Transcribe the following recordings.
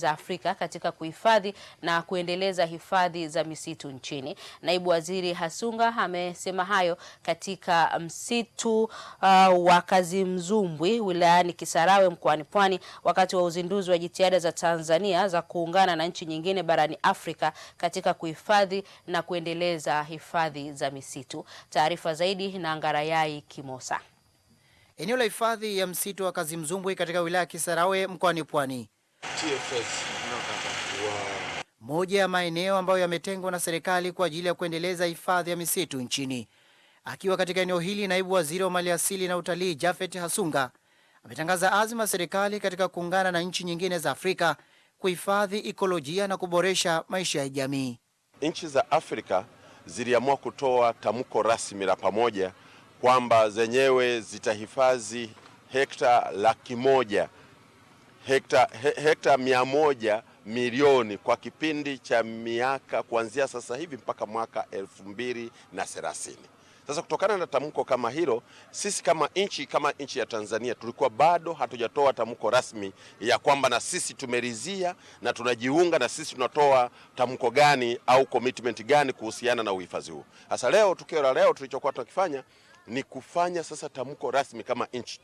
za Afrika katika kuhifadhi na kuendeleza hifadhi za misitu nchini. Naibu Waziri Hasunga amesema hayo katika msitu uh, wa Kazimzumbwi wilayani Kisarawe mkoani Pwani wakati wa uzinduzi wa jitihada za Tanzania za kuungana na nchi nyingine barani Afrika katika kuhifadhi na kuendeleza hifadhi za misitu. Taarifa zaidi na Ngarayai Kimosa. Eneo la hifadhi ya msitu wa Kazimzumbwi katika wilaya ya Kisarawe mkoani Pwani moja ya maeneo ambayo yametengwa na serikali kwa ajili ya kuendeleza hifadhi ya misitu nchini. Akiwa katika eneo hili, naibu waziri wa maliasili na utalii Jafet Hasunga ametangaza azma ya serikali katika kuungana na nchi nyingine za Afrika kuhifadhi ikolojia na kuboresha maisha ya jamii. Nchi za Afrika ziliamua kutoa tamko rasmi la pamoja kwamba zenyewe zitahifadhi hekta laki moja hekta, he, hekta mia moja milioni kwa kipindi cha miaka kuanzia sasa hivi mpaka mwaka elfu mbili na thelathini. Sasa kutokana na tamko kama hilo, sisi kama nchi kama nchi ya Tanzania tulikuwa bado hatujatoa tamko rasmi ya kwamba na sisi tumeridhia na tunajiunga na sisi tunatoa tamko gani au commitment gani kuhusiana na uhifadhi huu. Sasa leo, tukio la leo tulichokuwa tunakifanya ni kufanya sasa tamko rasmi kama nchi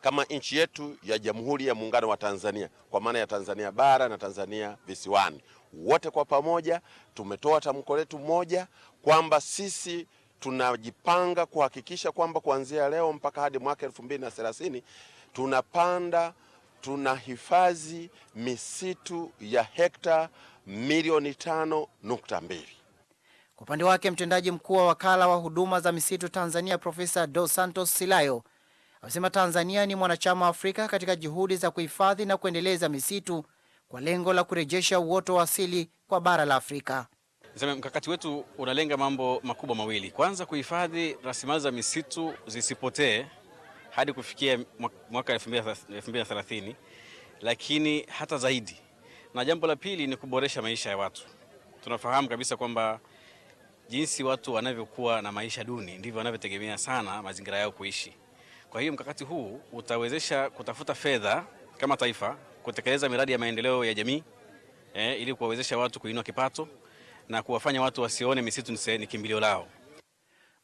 kama nchi yetu ya Jamhuri ya Muungano wa Tanzania kwa maana ya Tanzania bara na Tanzania visiwani, wote kwa pamoja tumetoa tamko letu moja kwamba sisi tunajipanga kuhakikisha kwamba kuanzia leo mpaka hadi mwaka elfu mbili na thelathini tunapanda tunahifadhi misitu ya hekta milioni tano nukta mbili. Kwa upande wake mtendaji mkuu wa wakala wa huduma za misitu Tanzania Profesa Dos Santos Silayo amesema Tanzania ni mwanachama wa Afrika katika juhudi za kuhifadhi na kuendeleza misitu kwa lengo la kurejesha uoto wa asili kwa bara la Afrika. Niseme mkakati wetu unalenga mambo makubwa mawili. Kwanza, kuhifadhi rasilimali za misitu zisipotee hadi kufikia mwaka 2030, lakini hata zaidi, na jambo la pili ni kuboresha maisha ya watu. Tunafahamu kabisa kwamba jinsi watu wanavyokuwa na maisha duni ndivyo wanavyotegemea sana mazingira yao kuishi. Kwa hiyo mkakati huu utawezesha kutafuta fedha kama taifa kutekeleza miradi ya maendeleo ya jamii eh, ili kuwawezesha watu kuinua kipato na kuwafanya watu wasione misitu ni kimbilio lao.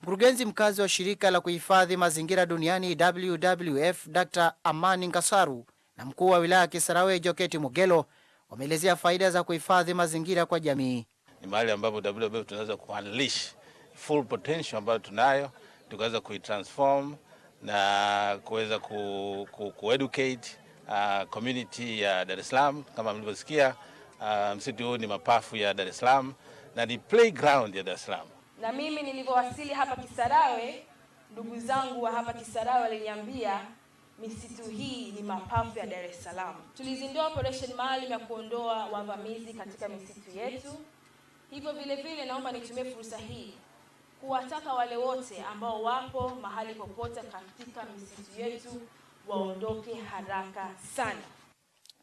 Mkurugenzi mkazi wa shirika la kuhifadhi mazingira duniani WWF Dr. Amani Ngasaru na mkuu wa wilaya ya Kisarawe Joketi Mugelo wameelezea faida za kuhifadhi mazingira kwa jamii. Ni mahali ambapo WWF tunaweza kuunleash full potential ambayo tunayo tukaweza kuitransform na kuweza ku, ku, uh, community ya Dar es Salaam. Kama mlivyosikia, uh, msitu huu ni mapafu ya Dar es Salaam na ni playground ya Dar es Salaam. Na mimi nilivyowasili hapa Kisarawe, ndugu zangu wa hapa Kisarawe waliniambia misitu hii ni mapafu ya Dar es Salaam. Tulizindua operation maalum ya kuondoa wavamizi katika misitu yetu. Hivyo vile vile, naomba nitumie fursa hii kuwataka wale wote ambao wapo mahali popote katika misitu yetu waondoke haraka sana.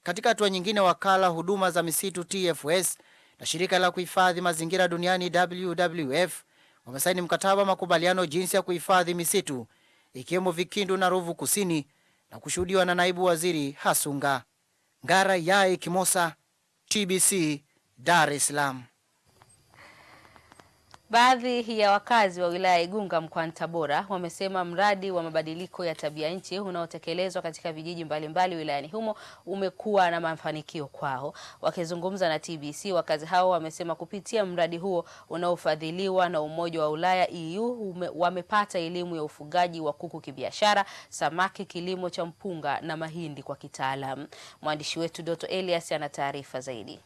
Katika hatua nyingine, wakala huduma za misitu TFS na shirika la kuhifadhi mazingira duniani WWF wamesaini mkataba wa makubaliano jinsi ya kuhifadhi misitu ikiwemo Vikindu na Ruvu Kusini na kushuhudiwa na naibu waziri Hasunga Ngara Yai Kimosa, TBC, Dar es Salaam. Baadhi ya wakazi wa wilaya ya Igunga mkoani Tabora wamesema mradi wa mabadiliko ya tabia nchi unaotekelezwa katika vijiji mbalimbali wilayani humo umekuwa na mafanikio kwao. Wakizungumza na TBC, wakazi hao wamesema kupitia mradi huo unaofadhiliwa na Umoja wa Ulaya EU wamepata elimu ya ufugaji wa kuku kibiashara, samaki, kilimo cha mpunga na mahindi kwa kitaalamu. Mwandishi wetu Doto Elias ana taarifa zaidi.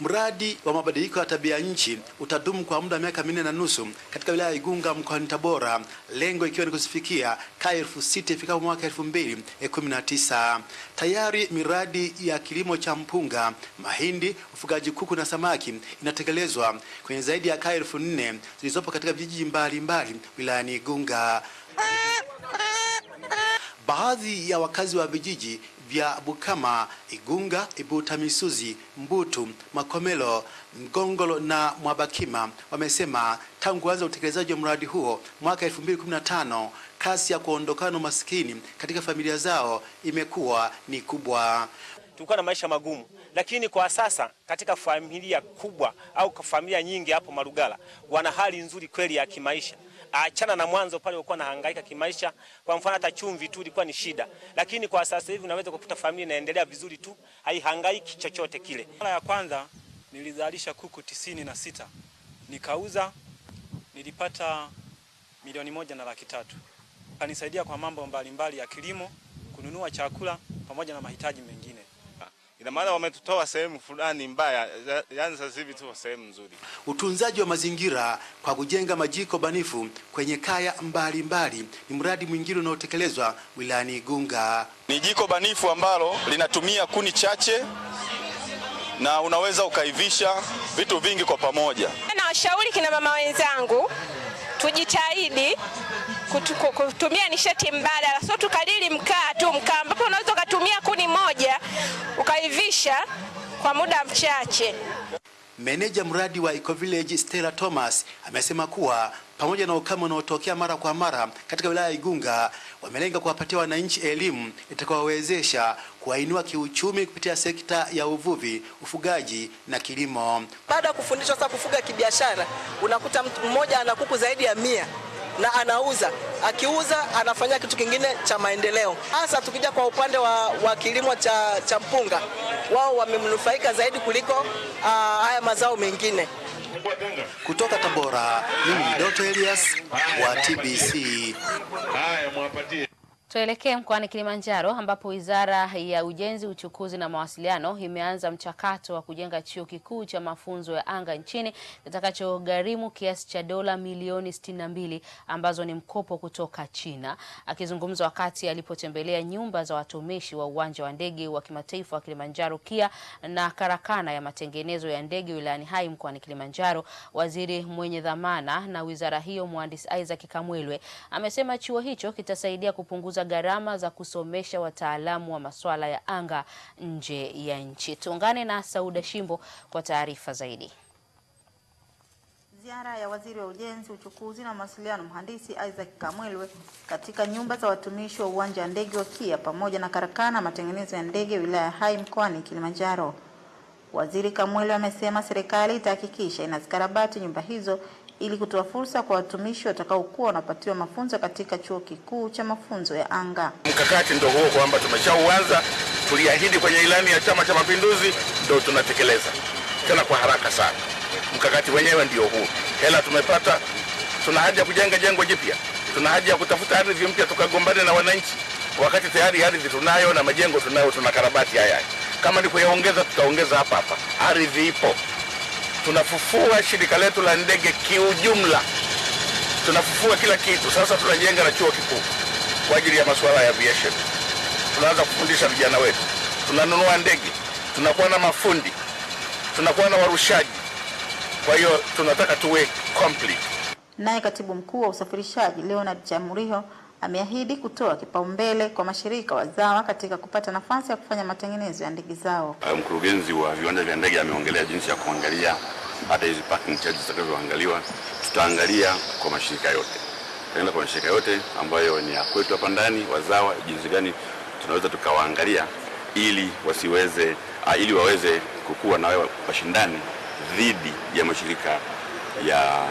Mradi wa mabadiliko ya tabia nchi utadumu kwa muda wa miaka minne na nusu katika wilaya ya Igunga mkoani Tabora, lengo ikiwa ni kusifikia kaya elfu sita ifikapo mwaka elfu mbili kumi na tisa. Tayari miradi ya kilimo cha mpunga, mahindi, ufugaji kuku na samaki inatekelezwa kwenye zaidi ya kaya elfu nne zilizopo katika vijiji mbalimbali wilayani Igunga. Baadhi ya wakazi wa vijiji vya Bukama, Igunga, Ibutamisuzi, Mbutu, Makomelo, Mgongolo na Mwabakima wamesema tangu kuanza utekelezaji wa mradi huo mwaka 2015 kasi ya kuondokana umaskini katika familia zao imekuwa ni kubwa. tulikuwa na maisha magumu, lakini kwa sasa katika familia kubwa au familia nyingi hapo Marugala wana hali nzuri kweli ya kimaisha. Achana na mwanzo pale ulikuwa nahangaika kimaisha. Kwa mfano hata chumvi tu ilikuwa ni shida, lakini kwa sasa hivi unaweza kukuta familia inaendelea vizuri tu, haihangaiki chochote kile. Mara ya kwanza nilizalisha kuku tisini na sita nikauza, nilipata milioni moja na laki tatu. Kanisaidia kwa mambo mbalimbali mbali ya kilimo, kununua chakula pamoja na mahitaji mengine. Ina maana wametutoa sehemu fulani mbaya, yaani sasa hivi tuko sehemu nzuri. Utunzaji wa mazingira kwa kujenga majiko banifu kwenye kaya mbalimbali ni mradi mwingine unaotekelezwa wilayani Igunga. Ni jiko banifu ambalo linatumia kuni chache na unaweza ukaivisha vitu vingi kwa pamoja. Na washauri kina mama wenzangu tujitahidi kutu, kutumia nishati mbadala, sio tukalili mkaa tu, mkaa ambapo unaweza ukatumia kuni moja ukaivisha kwa muda mchache. Meneja mradi wa Eco Village Stella Thomas amesema kuwa pamoja na ukame unaotokea mara kwa mara katika wilaya ya Igunga, wamelenga kuwapatia wananchi elimu itakayowawezesha kuwainua kiuchumi kupitia sekta ya uvuvi, ufugaji na kilimo. Baada ya kufundishwa sasa kufuga kibiashara, unakuta mtu mmoja ana kuku zaidi ya mia na anauza, akiuza anafanya kitu kingine cha maendeleo. Hasa tukija kwa upande wa, wa kilimo cha, cha mpunga, wao wamemnufaika zaidi kuliko uh, haya mazao mengine. Kutoka Tabora, mimi ni Doto Elias wa TBC. Tuelekee mkoani Kilimanjaro ambapo Wizara ya Ujenzi, Uchukuzi na Mawasiliano imeanza mchakato wa kujenga chuo kikuu cha mafunzo ya anga nchini kitakachogharimu kiasi cha dola milioni 62 ambazo ni mkopo kutoka China. Akizungumza wakati alipotembelea nyumba za watumishi wa uwanja wa ndege wa kimataifa wa Kilimanjaro KIA na karakana ya matengenezo ya ndege wilayani Hai mkoani Kilimanjaro, waziri mwenye dhamana na wizara hiyo Mhandisi Isaac Kamwelwe amesema chuo hicho kitasaidia kupunguza gharama za kusomesha wataalamu wa masuala ya anga nje ya nchi. Tuungane na Sauda Shimbo kwa taarifa zaidi. Ziara ya waziri wa ujenzi, uchukuzi na mawasiliano mhandisi Isaac Kamwelwe katika nyumba za watumishi wa uwanja wa ndege wa KIA pamoja na karakana matengenezo ya ndege wilaya ya Hai mkoani Kilimanjaro. Waziri Kamwelwe amesema serikali itahakikisha inazikarabati nyumba hizo ili kutoa fursa kwa watumishi watakaokuwa wanapatiwa mafunzo katika chuo kikuu cha mafunzo ya anga. Mkakati ndio huo kwamba tumeshauanza, tuliahidi kwenye ilani ya Chama cha Mapinduzi, ndio tunatekeleza tena kwa haraka sana. Mkakati wenyewe ndio huu, hela tumepata, tuna haja ya kujenga jengo jipya, tuna haja ya kutafuta ardhi mpya tukagombane na wananchi, wakati tayari ardhi tunayo na majengo tunayo, tuna karabati haya. Kama ni kuyaongeza, tutaongeza hapa hapa, ardhi ipo tunafufua shirika letu la ndege kiujumla, tunafufua kila kitu. Sasa tunajenga na chuo kikuu kwa ajili ya masuala ya aviation. Tunaanza kufundisha vijana wetu, tunanunua ndege, tunakuwa na mafundi, tunakuwa na warushaji. Kwa hiyo tunataka tuwe complete. Naye katibu mkuu wa usafirishaji Leonard Chamuriho ameahidi kutoa kipaumbele kwa mashirika wazawa katika kupata nafasi ya kufanya matengenezo ya ndege zao. Mkurugenzi wa viwanja vya ndege ameongelea jinsi ya kuangalia hata hizi parking charges zitakazoangaliwa. Tutaangalia kwa mashirika yote, tutaenda kwa mashirika yote ambayo ni ya kwetu hapa ndani, wazawa, jinsi gani tunaweza tukawaangalia ili wasiweze uh, ili waweze kukua na washindani dhidi ya mashirika ya,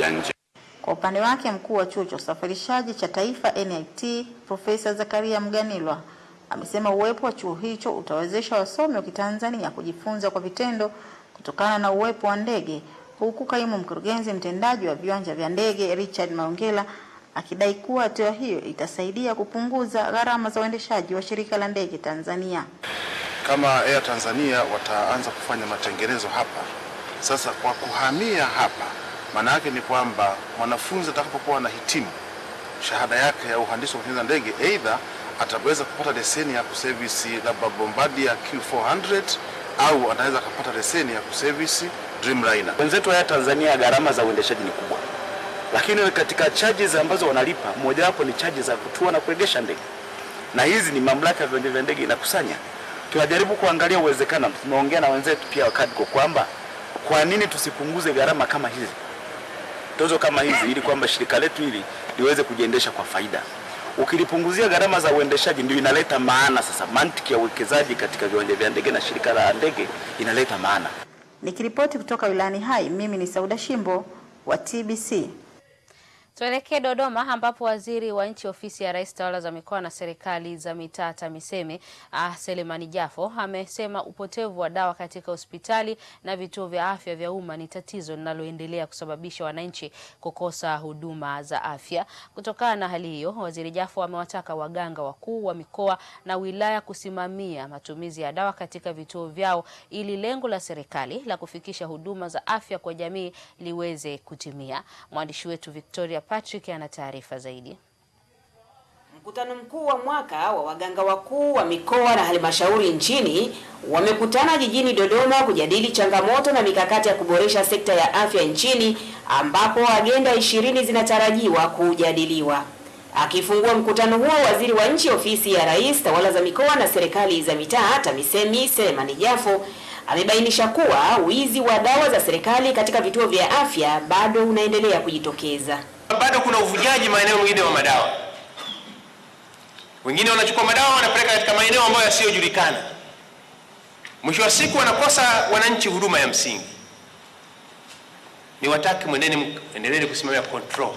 ya nje. Kwa upande wake mkuu wa chuo cha usafirishaji cha taifa NIT Profesa Zakaria Mganilwa amesema uwepo wa chuo hicho utawezesha wasomi wa Kitanzania kujifunza kwa vitendo kutokana na uwepo wa ndege, huku kaimu mkurugenzi mtendaji wa viwanja vya ndege Richard Maongela akidai kuwa hatua hiyo itasaidia kupunguza gharama za uendeshaji wa shirika la ndege Tanzania. Kama Air Tanzania wataanza kufanya matengenezo hapa sasa, kwa kuhamia hapa maana yake ni kwamba mwanafunzi atakapokuwa anahitimu shahada yake ya uhandisi wa kutengeneza ndege, aidha ataweza kupata leseni ya kuservice labda Bombardier Q400 au anaweza akapata leseni ya kuservice Dreamliner. Wenzetu haya Tanzania gharama za uendeshaji ni kubwa, lakini katika charges ambazo wanalipa mojawapo ni charges za kutua na kuegesha ndege, na hizi ni mamlaka ya viwanja vya ndege inakusanya. Tunajaribu kuangalia uwezekano, tumeongea na wenzetu pia wa KADCO kwamba kwa nini tusipunguze gharama kama hizi tozo kama hizi ili kwamba shirika letu hili liweze kujiendesha kwa faida. Ukilipunguzia gharama za uendeshaji, ndio inaleta maana sasa. Mantiki ya uwekezaji katika viwanja vya ndege na shirika la ndege inaleta maana. Nikiripoti kutoka wilayani Hai, mimi ni Sauda Shimbo wa TBC. Tuelekee Dodoma ambapo waziri wa nchi ofisi ya Rais tawala za mikoa na serikali za mitaa TAMISEMI ah, Selemani Jafo amesema upotevu wa dawa katika hospitali na vituo vya afya vya umma ni tatizo linaloendelea kusababisha wananchi kukosa huduma za afya. Kutokana na hali hiyo, waziri Jafo amewataka waganga wakuu wa mikoa na wilaya kusimamia matumizi ya dawa katika vituo vyao ili lengo la serikali la kufikisha huduma za afya kwa jamii liweze kutimia. Mwandishi wetu Victoria Patrick ana taarifa zaidi. Mkutano mkuu wa mwaka wa waganga wakuu wa mikoa na halmashauri nchini wamekutana jijini Dodoma kujadili changamoto na mikakati ya kuboresha sekta ya afya nchini ambapo agenda ishirini zinatarajiwa kujadiliwa. Akifungua mkutano huo, waziri wa nchi ofisi ya Rais tawala za mikoa na serikali za mitaa TAMISEMI Selemani Jafo amebainisha kuwa wizi wa dawa za serikali katika vituo vya afya bado unaendelea kujitokeza. Bado kuna uvujaji maeneo mengine wa madawa. Wengine wanachukua madawa wanapeleka katika maeneo ambayo yasiyojulikana. Mwisho wa siku wanakosa wananchi huduma ya msingi. Ni wataki mweneni, kusimamia control,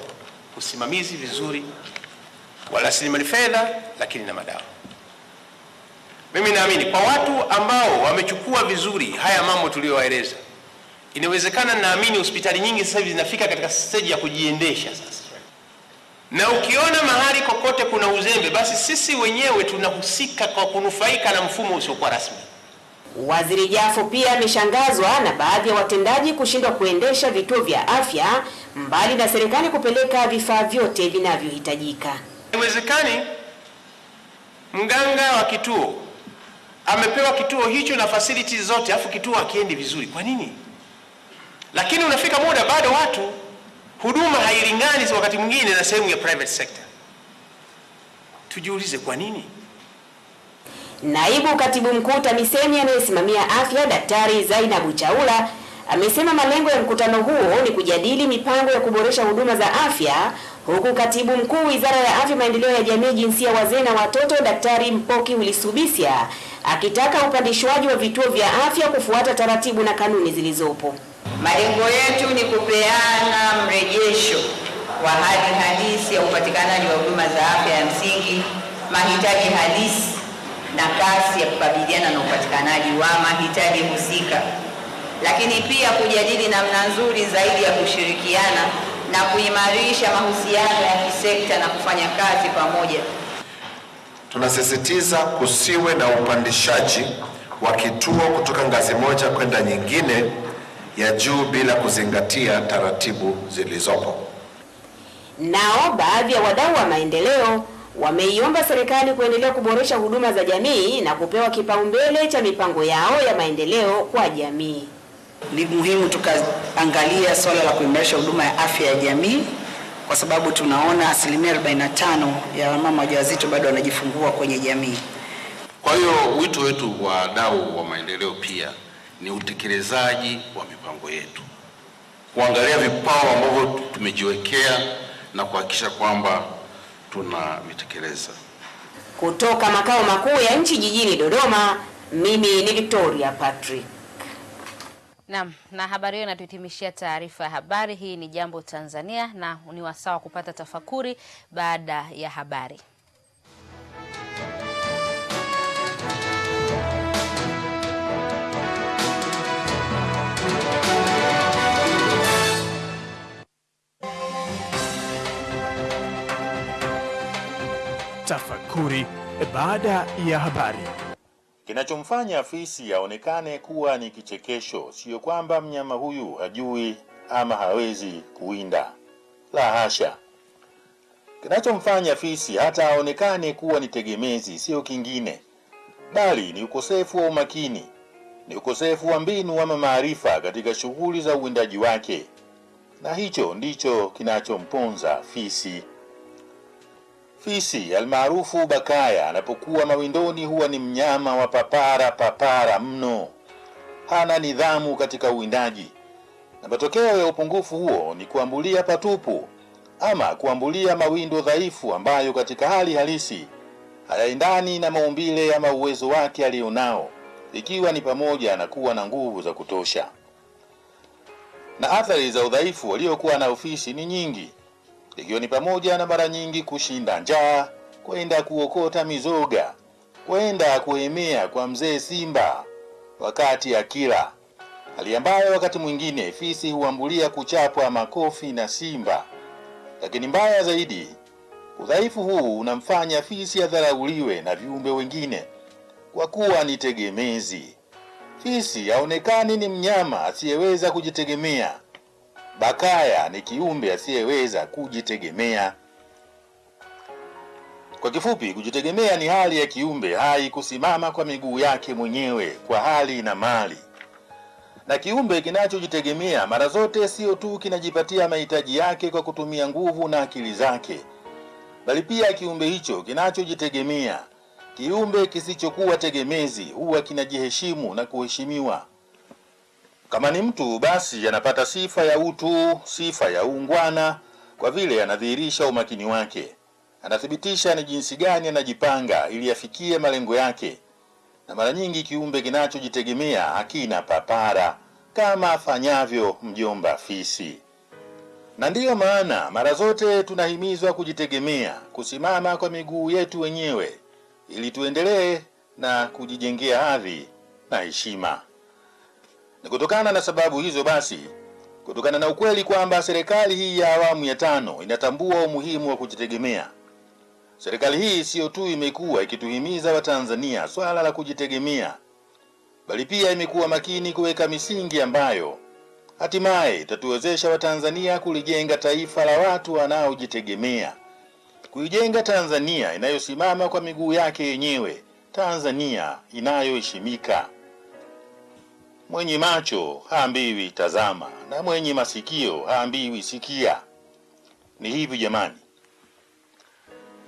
usimamizi vizuri wa rasilimali fedha, lakini na madawa. Mimi naamini kwa watu ambao wamechukua vizuri haya mambo tuliyowaeleza, inawezekana. Naamini hospitali nyingi sasa hivi zinafika katika stage ya kujiendesha sasa, na ukiona mahali kokote kuna uzembe, basi sisi wenyewe tunahusika kwa kunufaika na mfumo usiokuwa rasmi. Waziri Jafo pia ameshangazwa na baadhi ya watendaji kushindwa kuendesha vituo vya afya mbali na serikali kupeleka vifaa vyote vinavyohitajika. Haiwezekani mganga wa kituo amepewa kituo hicho na fasiliti zote, afu kituo akiendi vizuri. Kwa nini? Lakini unafika muda bado watu huduma hailingani wakati mwingine na sehemu ya private sector. Tujiulize kwa nini? Naibu Katibu Mkuu TAMISEMI anayesimamia afya Daktari Zainabu Chaula amesema malengo ya mkutano huo ni kujadili mipango ya kuboresha huduma za afya, huku Katibu Mkuu Wizara ya Afya, Maendeleo ya Jamii, Jinsia, Wazee na Watoto Daktari Mpoki Wilisubisya akitaka upandishwaji wa vituo vya afya kufuata taratibu na kanuni zilizopo. Malengo yetu ni kupeana mrejesho wa hali halisi ya upatikanaji wa huduma za afya ya msingi, mahitaji halisi na kasi ya kukabiliana na upatikanaji wa mahitaji husika, lakini pia kujadili namna nzuri zaidi ya kushirikiana na kuimarisha mahusiano ya kisekta na kufanya kazi pamoja. Tunasisitiza kusiwe na upandishaji wa kituo kutoka ngazi moja kwenda nyingine ya juu bila kuzingatia taratibu zilizopo. Nao baadhi ya wadau wa maendeleo wameiomba serikali kuendelea kuboresha huduma za jamii na kupewa kipaumbele cha mipango yao ya maendeleo kwa jamii. Ni muhimu tukaangalia swala la kuimarisha huduma ya afya ya jamii kwa sababu tunaona asilimia 45 ya wamama wajawazito bado wanajifungua kwenye jamii. Kwa hiyo wito wetu wa wadau wa maendeleo pia ni utekelezaji wa mipango yetu, kuangalia vipao ambavyo tumejiwekea na kuhakikisha kwamba tunavitekeleza. Kutoka makao makuu ya nchi jijini Dodoma, mimi ni Victoria Patrick. Naam, na habari hiyo inatuhitimishia taarifa ya habari. Hii ni Jambo Tanzania na ni wasawa wa kupata tafakuri baada ya habari. Tafakuri baada ya habari. Kinachomfanya fisi aonekane kuwa ni kichekesho sio kwamba mnyama huyu hajui ama hawezi kuwinda, la hasha. Kinachomfanya fisi hata aonekane kuwa ni tegemezi sio kingine, bali ni ukosefu wa umakini, ni ukosefu wa mbinu ama maarifa katika shughuli za uwindaji wake, na hicho ndicho kinachomponza fisi. Fisi almaarufu bakaya anapokuwa mawindoni huwa ni mnyama wa papara papara mno, hana nidhamu katika uwindaji, na matokeo ya upungufu huo ni kuambulia patupu, ama kuambulia mawindo dhaifu ambayo katika hali halisi hayaendani na maumbile ama uwezo wake alionao, ikiwa ni pamoja na kuwa na nguvu za kutosha. Na athari za udhaifu waliokuwa na ofisi ni nyingi, ikiwa ni pamoja na mara nyingi kushinda njaa, kwenda kuokota mizoga, kwenda kuhemea kwa mzee Simba wakati akila, hali ambayo wakati mwingine fisi huambulia kuchapwa makofi na Simba. Lakini mbaya zaidi, udhaifu huu unamfanya fisi adharauliwe na viumbe wengine kwa kuwa ni tegemezi. Fisi haonekani ni mnyama asiyeweza kujitegemea. Bakaya ni kiumbe asiyeweza kujitegemea. Kwa kifupi, kujitegemea ni hali ya kiumbe hai kusimama kwa miguu yake mwenyewe kwa hali na mali. Na kiumbe kinachojitegemea mara zote sio tu kinajipatia mahitaji yake kwa kutumia nguvu na akili zake, bali pia kiumbe hicho kinachojitegemea, kiumbe kisichokuwa tegemezi, huwa kinajiheshimu na kuheshimiwa. Kama ni mtu, basi anapata sifa ya utu, sifa ya uungwana, kwa vile anadhihirisha umakini wake anathibitisha ni jinsi gani anajipanga ili afikie malengo yake. Na mara nyingi kiumbe kinachojitegemea hakina papara kama afanyavyo mjomba fisi. Na ndiyo maana mara zote tunahimizwa kujitegemea, kusimama kwa miguu yetu wenyewe, ili tuendelee na kujijengea hadhi na heshima. Ni kutokana na sababu hizo basi kutokana na ukweli kwamba serikali hii ya awamu ya tano inatambua umuhimu wa kujitegemea Serikali hii siyo tu imekuwa ikituhimiza Watanzania swala la kujitegemea, bali pia imekuwa makini kuweka misingi ambayo hatimaye itatuwezesha Watanzania kulijenga taifa la watu wanaojitegemea, kuijenga Tanzania inayosimama kwa miguu yake yenyewe, Tanzania inayoheshimika. Mwenye macho haambiwi tazama, na mwenye masikio haambiwi sikia. Ni hivi jamani.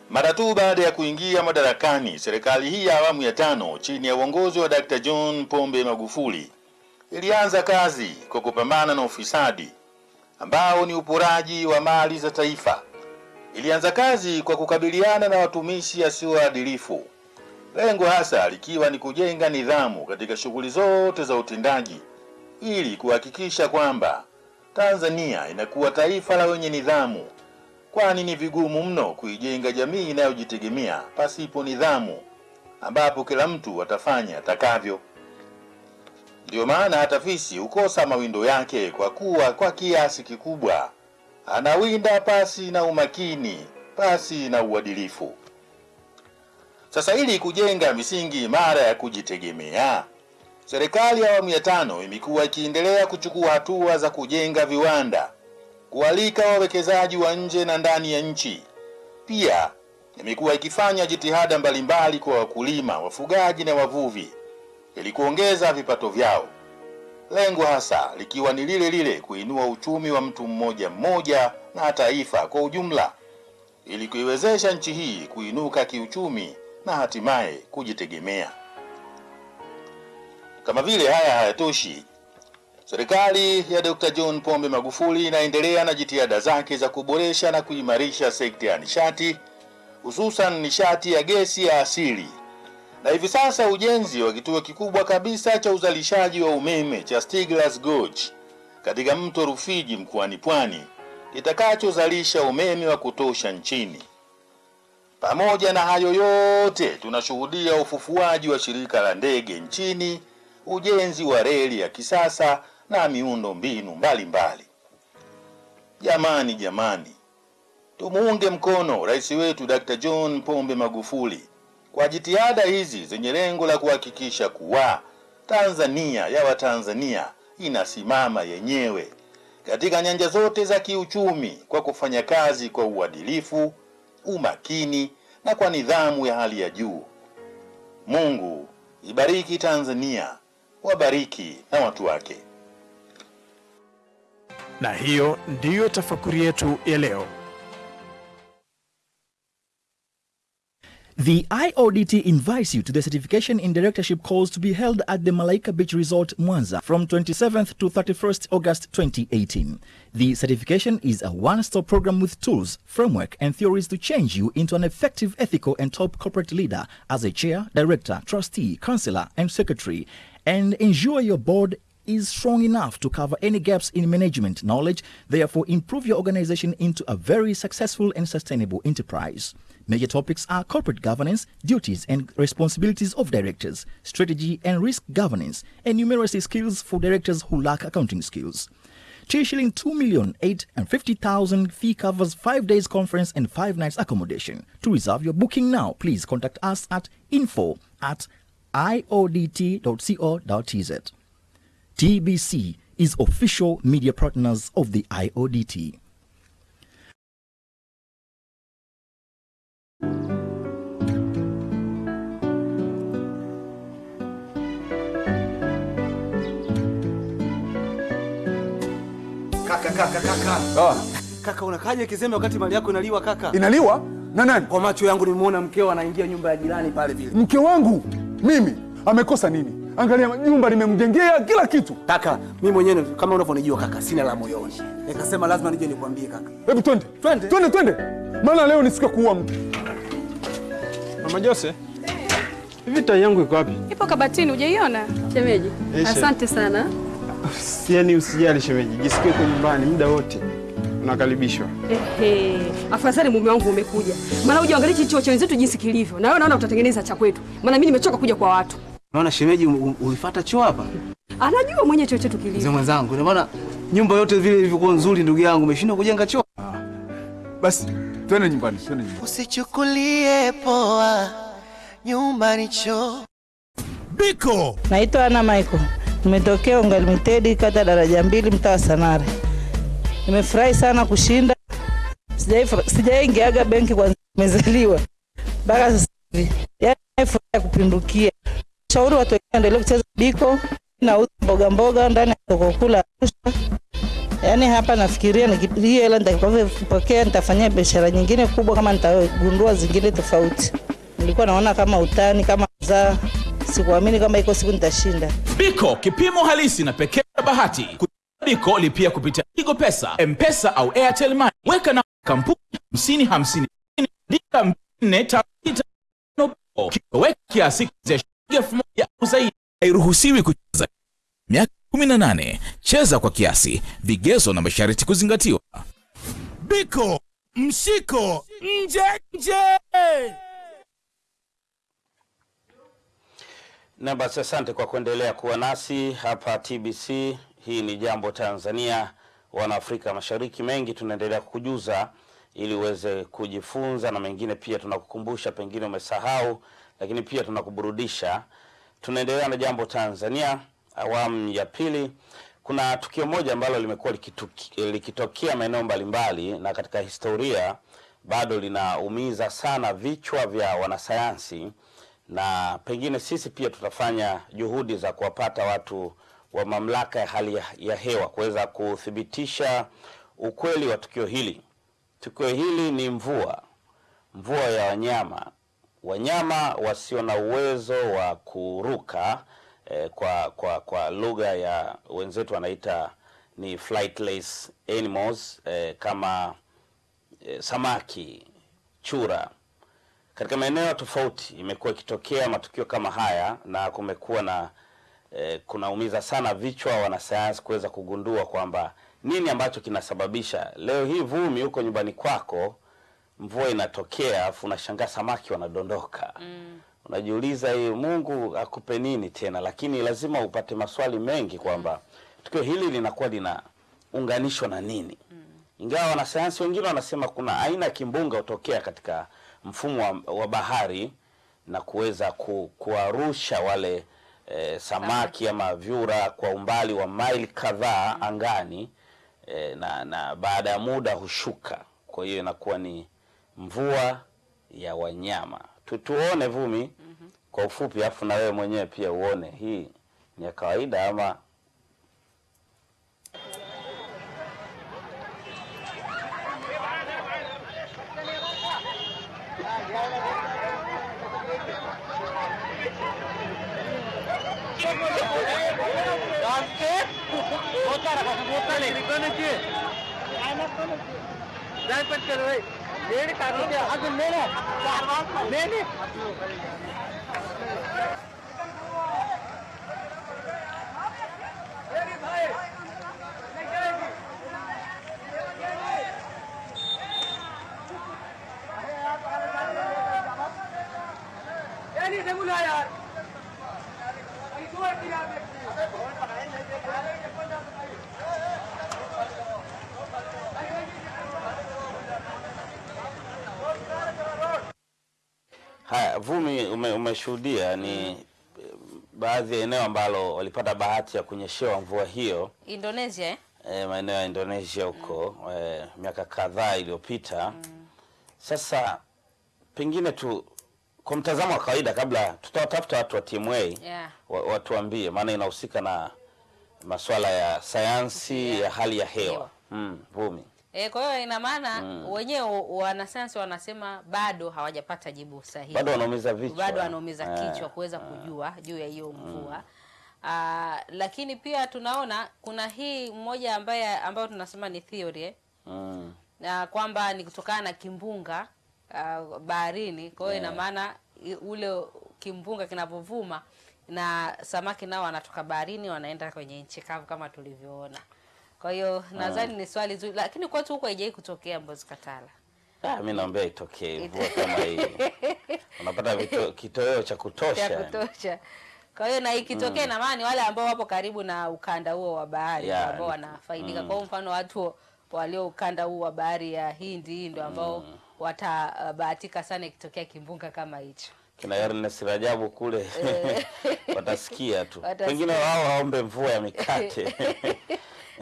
Mara tu baada ya kuingia madarakani, serikali hii ya awamu ya tano chini ya uongozi wa Dr. John Pombe Magufuli ilianza kazi kwa kupambana na ufisadi ambao ni uporaji wa mali za taifa. Ilianza kazi kwa kukabiliana na watumishi wasioadilifu, lengo hasa likiwa ni kujenga nidhamu katika shughuli zote za utendaji ili kuhakikisha kwamba Tanzania inakuwa taifa la wenye nidhamu kwani ni vigumu mno kuijenga jamii inayojitegemea pasipo nidhamu, ambapo kila mtu atafanya atakavyo. Ndiyo maana hata fisi hukosa mawindo yake, kwa kuwa kwa kiasi kikubwa anawinda pasi na umakini, pasi na uadilifu. Sasa ili kujenga misingi imara ya kujitegemea, serikali ya awamu ya tano imekuwa ikiendelea kuchukua hatua za kujenga viwanda kualika wawekezaji wa nje na ndani ya nchi. Pia imekuwa ikifanya jitihada mbalimbali kwa wakulima, wafugaji na wavuvi ili kuongeza vipato vyao, lengo hasa likiwa ni lile lile, kuinua uchumi wa mtu mmoja mmoja na taifa kwa ujumla, ili kuiwezesha nchi hii kuinuka kiuchumi na hatimaye kujitegemea. Kama vile haya hayatoshi, Serikali ya Dr. John Pombe Magufuli inaendelea na jitihada zake za kuboresha na kuimarisha sekta ya nishati, hususan nishati ya gesi ya asili. Na hivi sasa ujenzi wa kituo kikubwa kabisa cha uzalishaji wa umeme cha Stiglas Gorge katika mto Rufiji mkoani Pwani kitakachozalisha umeme wa kutosha nchini. Pamoja na hayo yote, tunashuhudia ufufuaji wa shirika la ndege nchini, ujenzi wa reli ya kisasa na miundo mbinu mbalimbali. Jamani, jamani, tumuunge mkono rais wetu Dr. John Pombe Magufuli kwa jitihada hizi zenye lengo la kuhakikisha kuwa Tanzania ya Watanzania inasimama yenyewe katika nyanja zote za kiuchumi kwa kufanya kazi kwa uadilifu, umakini na kwa nidhamu ya hali ya juu. Mungu ibariki Tanzania, wabariki na watu wake. Na hiyo ndiyo tafakuri yetu ya leo. The IODT invites you to the certification in directorship course to be held at the Malaika Beach Resort, Mwanza from 27th to 31st August 2018. The certification is a one-stop program with tools, framework, and theories to change you into an effective, ethical, and top corporate leader as a chair, director, trustee, counselor, and secretary, and ensure your board is strong enough to cover any gaps in management knowledge, therefore improve your organization into a very successful and sustainable enterprise. Major topics are corporate governance, duties and responsibilities of directors, strategy and risk governance, and numeracy skills for directors who lack accounting skills. T shilling 2 million 8 and 50,000 fee covers 5 days conference and 5 nights accommodation. To reserve your booking now, please contact us at info at iodt.co.tz. TBC is official media partners of the IODT. Kaka, kaka, Ah. Kaka unakaje kizembe wakati mali yako inaliwa kaka? Inaliwa na nani? Kwa macho yangu nimeona mkeo anaingia nyumba ya jirani pale vile. Mke wangu mimi amekosa nini? Angalia nyumba nimemjengea kila kitu. Kaka, mimi mwenyewe kama unavyonijua kaka, sina la moyoni. Nikasema lazima nije nikwambie kaka. Hebu twende. Twende. Twende twende. Maana leo nisika kuua mtu. Mama Jose, hivi tai yangu iko wapi? Ipo kabatini, hujaiona? Shemeji, asante sana. Yaani usijali shemeji, jisikie kwa nyumbani muda wote unakaribishwa. Ehe, afadhali mume wangu umekuja, maana uje angalia choo cha wenzetu jinsi kilivyo, na wewe naona utatengeneza cha kwetu, maana mimi nimechoka kuja kwa watu. Naona shemeji ulifuata choo hapa? Anajua mwenye choo chetu Mzee kilivyo. mwenzangu, ndio maana nyumba yote vile ilivyokuwa nzuri ndugu yangu, umeshindwa kujenga choo. Ah, Basi twende nyumbani, twende nyumbani. Usichukulie poa nyumbani choo. Biko. Naitwa Ana Michael. Nimetokea Unga Limited kata daraja mbili mtaa Sanare. Nimefurahi sana kushinda. Sijai- Sijaingiaga benki kwanza nimezaliwa mpaka sasa hivi. Yaani furaha kupindukia. Shauri watu wengine waendelee kucheza biko. na mboga mboga ndani ya soko kuu la Arusha. Yaani hapa nafikiria hiyo hela nitakapopokea nitafanyia biashara nyingine kubwa kama nitagundua zingine tofauti. Nilikuwa naona kama utani kama mzaa. Sikuamini kama iko siku nitashinda. Biko, kipimo halisi na pekee bahati. Biko lipia kupitia Tigo Pesa, M-Pesa au Airtel Money. Weka na kampuni 50 50 andika 4 kiweka kiasi cha shilingi elfu moja au zaidi. Hairuhusiwi kucheza miaka 18. Cheza kwa kiasi. Vigezo na masharti kuzingatiwa. Biko, mshiko, nje nje. Na basi asante kwa kuendelea kuwa nasi hapa TBC. Hii ni Jambo Tanzania, wana Afrika Mashariki. Mengi tunaendelea kukujuza ili uweze kujifunza, na mengine pia tunakukumbusha, pengine umesahau, lakini pia tunakuburudisha. Tunaendelea na Jambo Tanzania awamu ya pili. Kuna tukio moja ambalo limekuwa likitokea maeneo mbalimbali na katika historia bado linaumiza sana vichwa vya wanasayansi na pengine sisi pia tutafanya juhudi za kuwapata watu wa mamlaka ya hali ya, hewa kuweza kuthibitisha ukweli wa tukio hili. Tukio hili ni mvua, mvua ya wanyama, wanyama wasio na uwezo wa kuruka eh, kwa, kwa, kwa lugha ya wenzetu wanaita ni flightless animals eh, kama eh, samaki, chura katika maeneo tofauti imekuwa ikitokea matukio kama haya na kumekuwa na eh, kunaumiza sana vichwa wanasayansi kuweza kugundua kwamba nini ambacho kinasababisha. Leo hii vumi huko nyumbani kwako, mvua inatokea afu unashangaa samaki wanadondoka mm. Unajiuliza hii Mungu akupe nini tena, lakini lazima upate maswali mengi kwamba tukio hili linakuwa linaunganishwa na nini mm. ingawa wanasayansi wengine wanasema kuna aina ya kimbunga hutokea katika mfumo wa, wa bahari na kuweza ku, kuwarusha wale e, samaki ama vyura kwa umbali wa maili kadhaa angani e, na, na baada ya muda hushuka. Kwa hiyo inakuwa ni mvua ya wanyama. Tu, tuone Vumi kwa ufupi, afu na wewe mwenyewe pia uone hii ni ya kawaida ama ಜಾನಪಟ್ಕರು ಬೇರೆ ಕಾರಣಕ್ಕೆ ಅದು ಮೇಲೆ ಮೇಲೆ नहीं बुलाया Vumi, ume, umeshuhudia ni mm. baadhi ya eneo ambalo walipata bahati ya kunyeshewa mvua hiyo Indonesia eh? eh, maeneo ya Indonesia huko mm. e, miaka kadhaa iliyopita. mm. Sasa pengine tu kwa mtazamo wa kawaida, kabla tutawatafuta watu wa TMA Yeah. wa- watuambie, maana inahusika na masuala ya sayansi yeah. ya hali ya hewa mm, Vumi. E, kwa hiyo ina maana Mm. wenyewe wanasayansi wanasema bado hawajapata jibu sahihi, Bado wanaumiza vichwa. bado wanaumiza Eh, kichwa kuweza kujua juu ya hiyo mvua Ah, lakini pia tunaona kuna hii mmoja ambaye ambayo tunasema ni theory eh? Mm. na kwamba ni kutokana na kimbunga uh, baharini. Kwa hiyo yeah. ina maana ule kimbunga kinapovuma na samaki nao wanatoka baharini wanaenda kwenye nchi kavu kama tulivyoona. Kwa hiyo nadhani ni swali zuri, lakini kwetu huko haijai kutokea Mbozi Katala. Ah, mimi naombea itokee mvua kama hii, unapata kitoweo cha kutosha. cha kutosha. Kwa hiyo na ikitokea Mm. na maana wale ambao wapo karibu na ukanda huo wa bahari Yeah, ambao wanafaidika. mm. Kwa mfano watu walio ukanda huu wa bahari ya Hindi ndio ambao watabahatika sana ikitokea kimbunga kama hicho. kina Ernest Rajabu kule watasikia tu, Wengine wao waombe mvua ya mikate.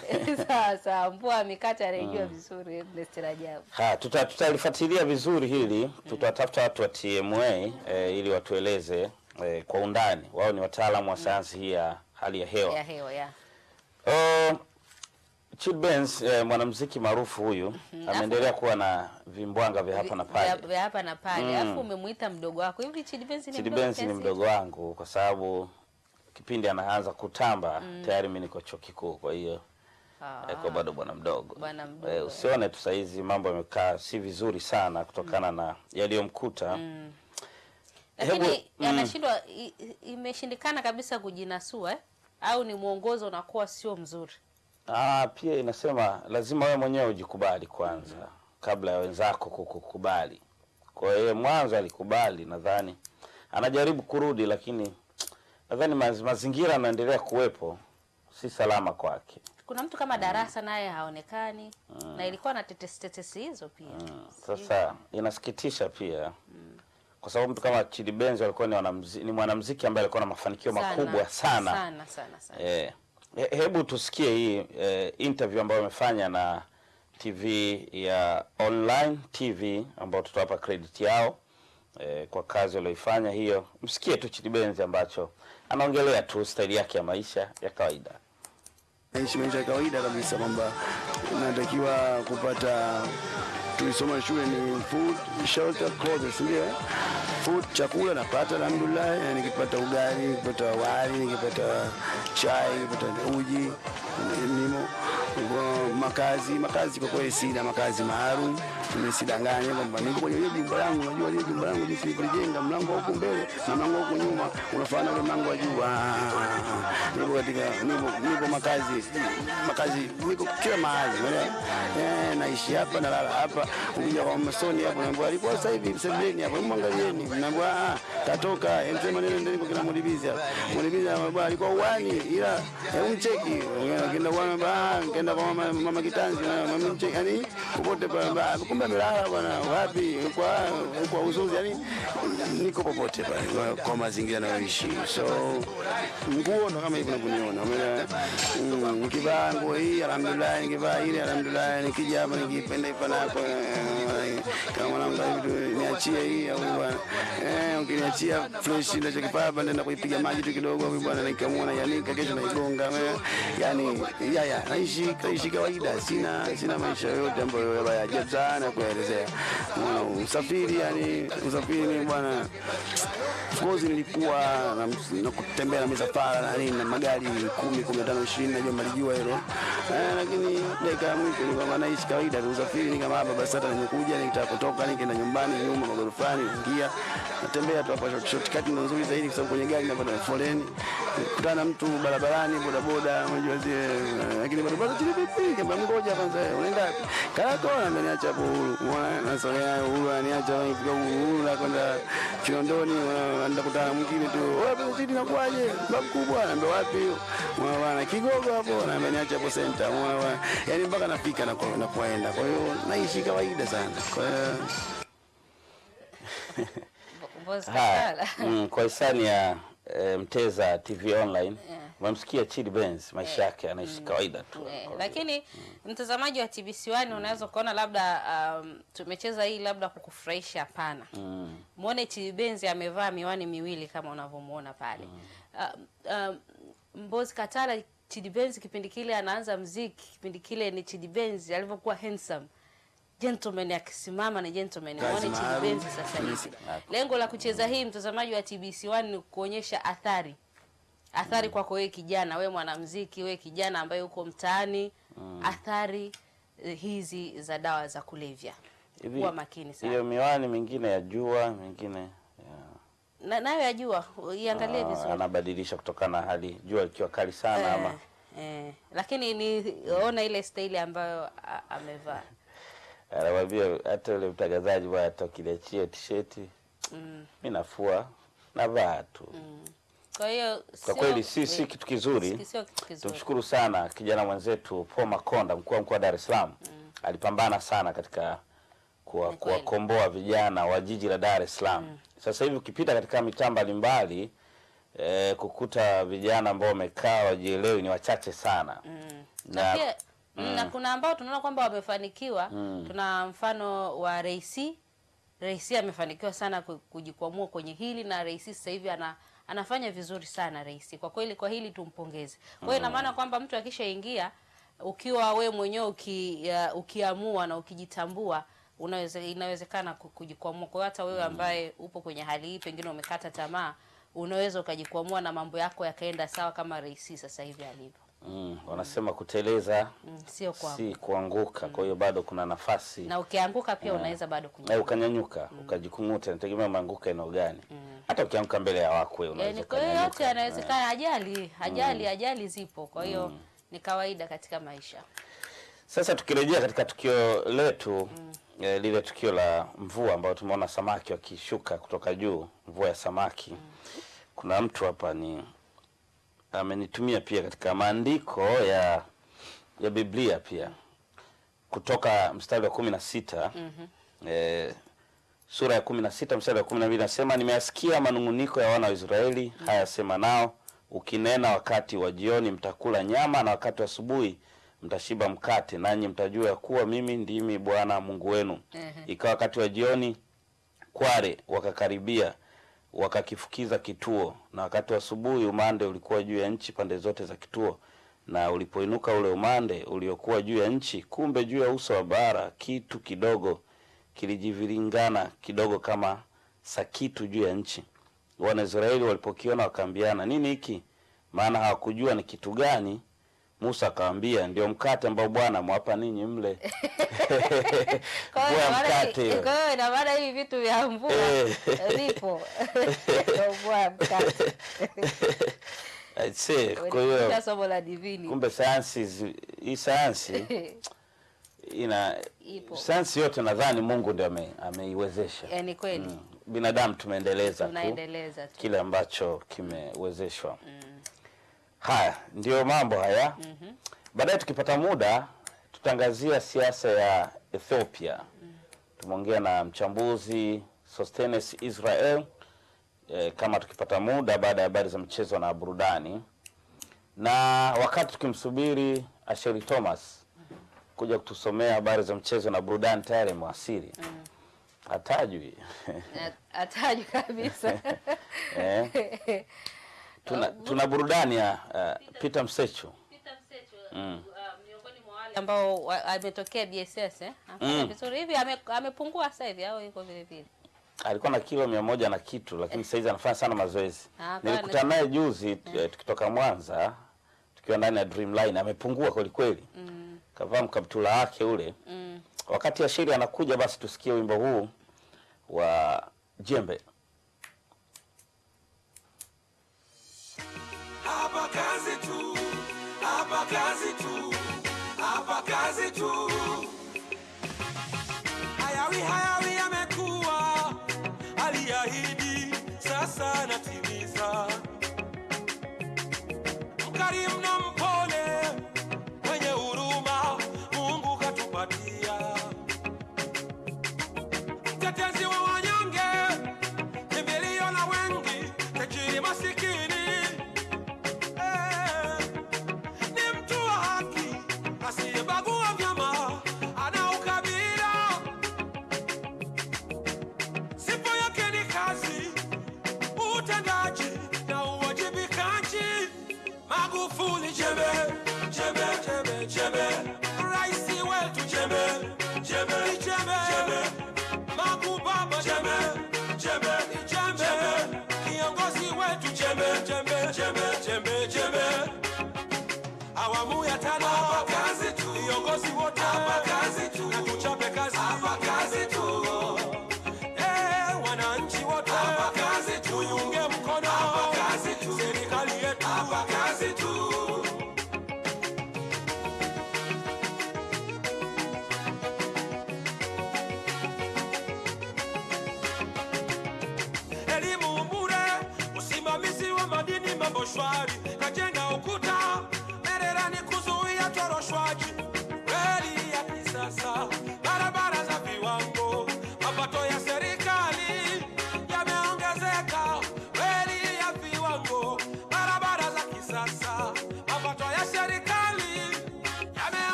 Sawa sawa, mvua ya mikate anaijua vizuri Ernest Rajabu. Ha, tuta- tutalifuatilia vizuri hili, tutatafuta watu wa TMA eh, ili watueleze eh, kwa undani. Wao ni wataalamu wa sayansi hii ya hali ya hewa. ya hewa ya Uh, Chid Benz eh, mwanamuziki maarufu huyu Mhm. ameendelea kuwa na vimbwanga vya hapa na pale. vya hapa na pale, Mm. alafu umemuita mdogo wako hivi. Chid Benz ni Chid mdogo Benz ni mdogo wangu kwa sababu kipindi anaanza kutamba Mm. tayari mimi niko chuo kikuu, kwa hiyo kwa bado bwana mdogo. Bwana mdogo. Eh, usione tu saizi mambo yamekaa si vizuri sana kutokana mm. na yaliyomkuta. Mm. Lakini mm. anashindwa, i- imeshindikana kabisa kujinasua eh? au ni mwongozo unakuwa sio mzuri? Ah, pia inasema lazima wewe mwenyewe ujikubali kwanza mm. kabla ya wenzako kukukubali. Kwa hiyo mwanzo alikubali, nadhani anajaribu kurudi, lakini nadhani mazingira yanaendelea kuwepo si salama kwake. Kuna mtu kama Darasa naye haonekani mm. na ilikuwa na tetesi tetesi hizo pia. mm. Sasa inasikitisha pia mm. kwa sababu mtu kama Chidi Benz alikuwa ni, wanamzi, ni mwanamuziki ambaye alikuwa na mafanikio Sana, makubwa sana. sana sana sana. Eh, he- hebu tusikie hii eh, interview ambayo amefanya na TV ya online TV ambao tutawapa credit yao eh, kwa kazi walioifanya hiyo. Msikie tu Chidi Benz ambacho anaongelea tu staili yake ya maisha ya kawaida. Naishi maisha ya kawaida kabisa, kwamba natakiwa kupata, tulisoma shule ni food shelter clothes, ndio? Food, chakula napata alhamdulillah. na Nikipata ugali, nikipata wali, nikipata chai, nikipata uji, nimo makazi makazi, kwa kweli sina makazi maalum. Nimesidanganya kwamba niko kwenye ile jumba langu, unajua ile jumba langu jinsi nilivyojenga, mlango huko mbele na mlango huko nyuma unafanana ule mlango wa juu. Ah, Niko katika niko, niko makazi makazi, niko kila mahali, eh, naishi hapa nalala hapa. Ukija kwa masoni hapo, naambia alikuwa sasa hivi sebuleni hapo, mwangalieni, naambia katoka emsema neno ndio niko kina mulibizi hapa, mulibizi bwana alikuwa uani, ila hebu mcheki, kenda kwa mama, kenda kwa mama, mama kitanzi, na mama mcheki, yani popote pale, kumbe amelala bwana, wapi? Kwa kwa uzuzi, yani niko popote pale kwa mazingira nayoishi, so nguo ndo kama hivyo unavyoniona. umeelewa mm, nikivaa nguo hii alhamdulillah nikivaa ile alhamdulillah nikija hapa nikipenda ipanako eh, kama mwanangu niachie hii au bwana eh ukiniachia fresh na chakipapa naenda kuipiga maji tu kidogo hivi bwana nikamua na yanika kesho naigonga eh, yani ya ya naishi naishi kawaida sina sina maisha yote ambayo ya ajabu sana kuelezea. Usafiri yani usafiri bwana course nilikuwa na, na kutembea na misafara na nini na magari kumi kumi na tano ishirini najua malijua hilo. Eh, lakini dakika ya mwisho ni kama naishi kawaida tu usafiri ni kama hapa basi hata nimekuja nikitaka kutoka nikaenda nyumbani nyuma magorofani ingia natembea tu hapa shortcut ndo nzuri zaidi kwa sababu kwenye gari napata foleni. Kutana na mtu barabarani bodaboda unajua zile lakini bado bado chini vipi kama ngoja kwanza unaenda wapi? Karako na niacha hapo huru, umeona nasogea uhuru ananiacha nifika huru na kwenda Kinondoni anaenda kutana mwingine tu. Wewe pesa na nakuaje babu kubwa anaambia wapi hiyo bwana kigogo hapo na ameniacha hapo center bwana. Yani mpaka nafika na na kuenda. Kwa hiyo naishi kawaida sana. Kwa hiyo. mm, kwa hisani ya e, Mteza TV online yeah. umemsikia Chidi Benz, maisha yake anaishi kawaida tu. yeah. lakini mtazamaji wa TBC1 mm. unaweza ukaona labda um, tumecheza hii labda kukufurahisha. Hapana, Mm. muone Chidi Benz amevaa miwani miwili kama unavyomuona pale. mm. uh, um, Mbozi Katala, Chidi Benz kipindi kile anaanza mziki, kipindi kile ni Chidi Benz alivyokuwa handsome gentleman akisimama ni gentleman. Muone Chidi. Benz sasa hivi. Lengo la kucheza hii mtazamaji wa TBC1 ni kuonyesha athari athari kwako wewe kijana, wewe mwanamuziki, wewe kijana ambaye uko mtaani, athari eh, hizi za dawa za kulevya. Kuwa makini sana. hiyo miwani mingine ya jua, mingine Na nayo yajua, iangalie ah, vizuri. anabadilisha kutokana na hali jua likiwa kali sana eh, ama Eh, lakini ni ona ile staili ambayo amevaa. Anamwambia hata yule mtangazaji bwana, hata ukiniachia tisheti Mm. mi nafua navaa tu. Kwa hiyo Kwa kweli si, si kitu kizuri. Tumshukuru sana kijana mwenzetu Paul Makonda, mkuu wa mkoa wa Dar es Salaam. mm. Alipambana sana katika kuwa- kuwakomboa vijana wa jiji la Dar es Salaam. mm. Sasa hivi ukipita katika mitaa mbalimbali eh, kukuta vijana ambao wamekaa wajielewi ni wachache sana mm. na, na pia mm. na kuna ambao tunaona kwamba wamefanikiwa. Mm. Tuna mfano wa Reisi. Reisi amefanikiwa sana kujikwamua kwenye hili na Reisi sasa hivi ana anafanya vizuri sana Reisi. Kwa kweli kwa hili tumpongeze. Kwa hiyo ina Mm. maana kwamba mtu akishaingia ukiwa we mwenyewe uki, uh, ukiamua na ukijitambua unaweze, inawezekana kujikwamua. Kwa hiyo hata wewe ambaye upo kwenye hali hii, pengine umekata tamaa, unaweza ukajikwamua na mambo yako yakaenda sawa kama Reisi sasa hivi alivyo. Mm, wanasema kuteleza Mm, sio kwa si kuanguka. mm. Kwa hiyo bado kuna nafasi na ukianguka pia Mm. unaweza bado na kunyanyuka. ukanyanyuka ukajikung'uta, nategemea umeanguka eneo gani. mm. Hata ukianguka mbele ya wakwe unaweza kwa hiyo yote yanawezekana. Ajali ajali ajali zipo, kwa hiyo mm. ni kawaida katika maisha. Sasa tukirejea katika tukio letu mm. eh, lile tukio la mvua ambayo tumeona samaki wakishuka kutoka juu, mvua ya samaki. mm. Kuna mtu hapa ni amenitumia pia katika maandiko ya ya Biblia pia. Kutoka mstari wa kumi na sita e, sura ya kumi na sita mstari wa kumi na mbili nasema nimeasikia manung'uniko ya wana wa Israeli, mm haya sema nao. Ukinena, wakati wa jioni mtakula nyama na wakati wa asubuhi mtashiba mkate, nanyi mtajua ya kuwa mimi ndimi Bwana Mungu wenu. mm -hmm. Ikawa wakati wa jioni kware wakakaribia wakakifukiza kituo, na wakati wa asubuhi umande ulikuwa juu ya nchi pande zote za kituo. Na ulipoinuka ule umande uliokuwa juu ya nchi, kumbe juu ya uso wa bara kitu kidogo kilijiviringana kidogo kama sakitu juu ya nchi. Wanaisraeli walipokiona wakaambiana, nini hiki? Maana hawakujua ni kitu gani. Musa akawaambia, ndio mkate ambao Bwana mwapa ninyi mle. Kwa hiyo mkate. kwa hiyo ina maana hivi vitu vya mvua zipo. vipo mvua ya mkate. Aisee, kwa hiyo ni somo la divini kumbe sayansi hii sayansi ina Ipo. sayansi yote nadhani Mungu ndio ame, ameiwezesha. Yaani kweli. Mm. Binadamu tumeendeleza tu tunaendeleza tu. kile ambacho kimewezeshwa. Haya ndio mambo haya. mm -hmm. Baadaye tukipata muda tutaangazia siasa ya Ethiopia. mm -hmm. Tumeongea na mchambuzi Sostenes Israel e, kama tukipata muda baada ya habari za mchezo na burudani, na wakati tukimsubiri Asheri Thomas mhm. kuja kutusomea habari za mchezo na burudani, tayari mwasiri mm -hmm. Atajwi eh, atajwi kabisa eh. tuna, uh, tuna burudani ya uh, Peter Msechu, Peter Msechu uh, mm. Uh, miongoni mwa wale ambao ametokea BSS eh? Ah, mm. vizuri hivi ame, amepungua sasa hivi au yuko vile vile alikuwa na kilo mia moja na kitu lakini sasa hivi anafanya sana mazoezi. Ah, Nilikutana naye juzi mm. eh, tukitoka Mwanza tukiwa ndani ya Dreamline, amepungua kweli kweli mm. kavaa mkaptula wake ule mm. wakati ya shiri anakuja, basi tusikie wimbo huu wa jembe. tudo.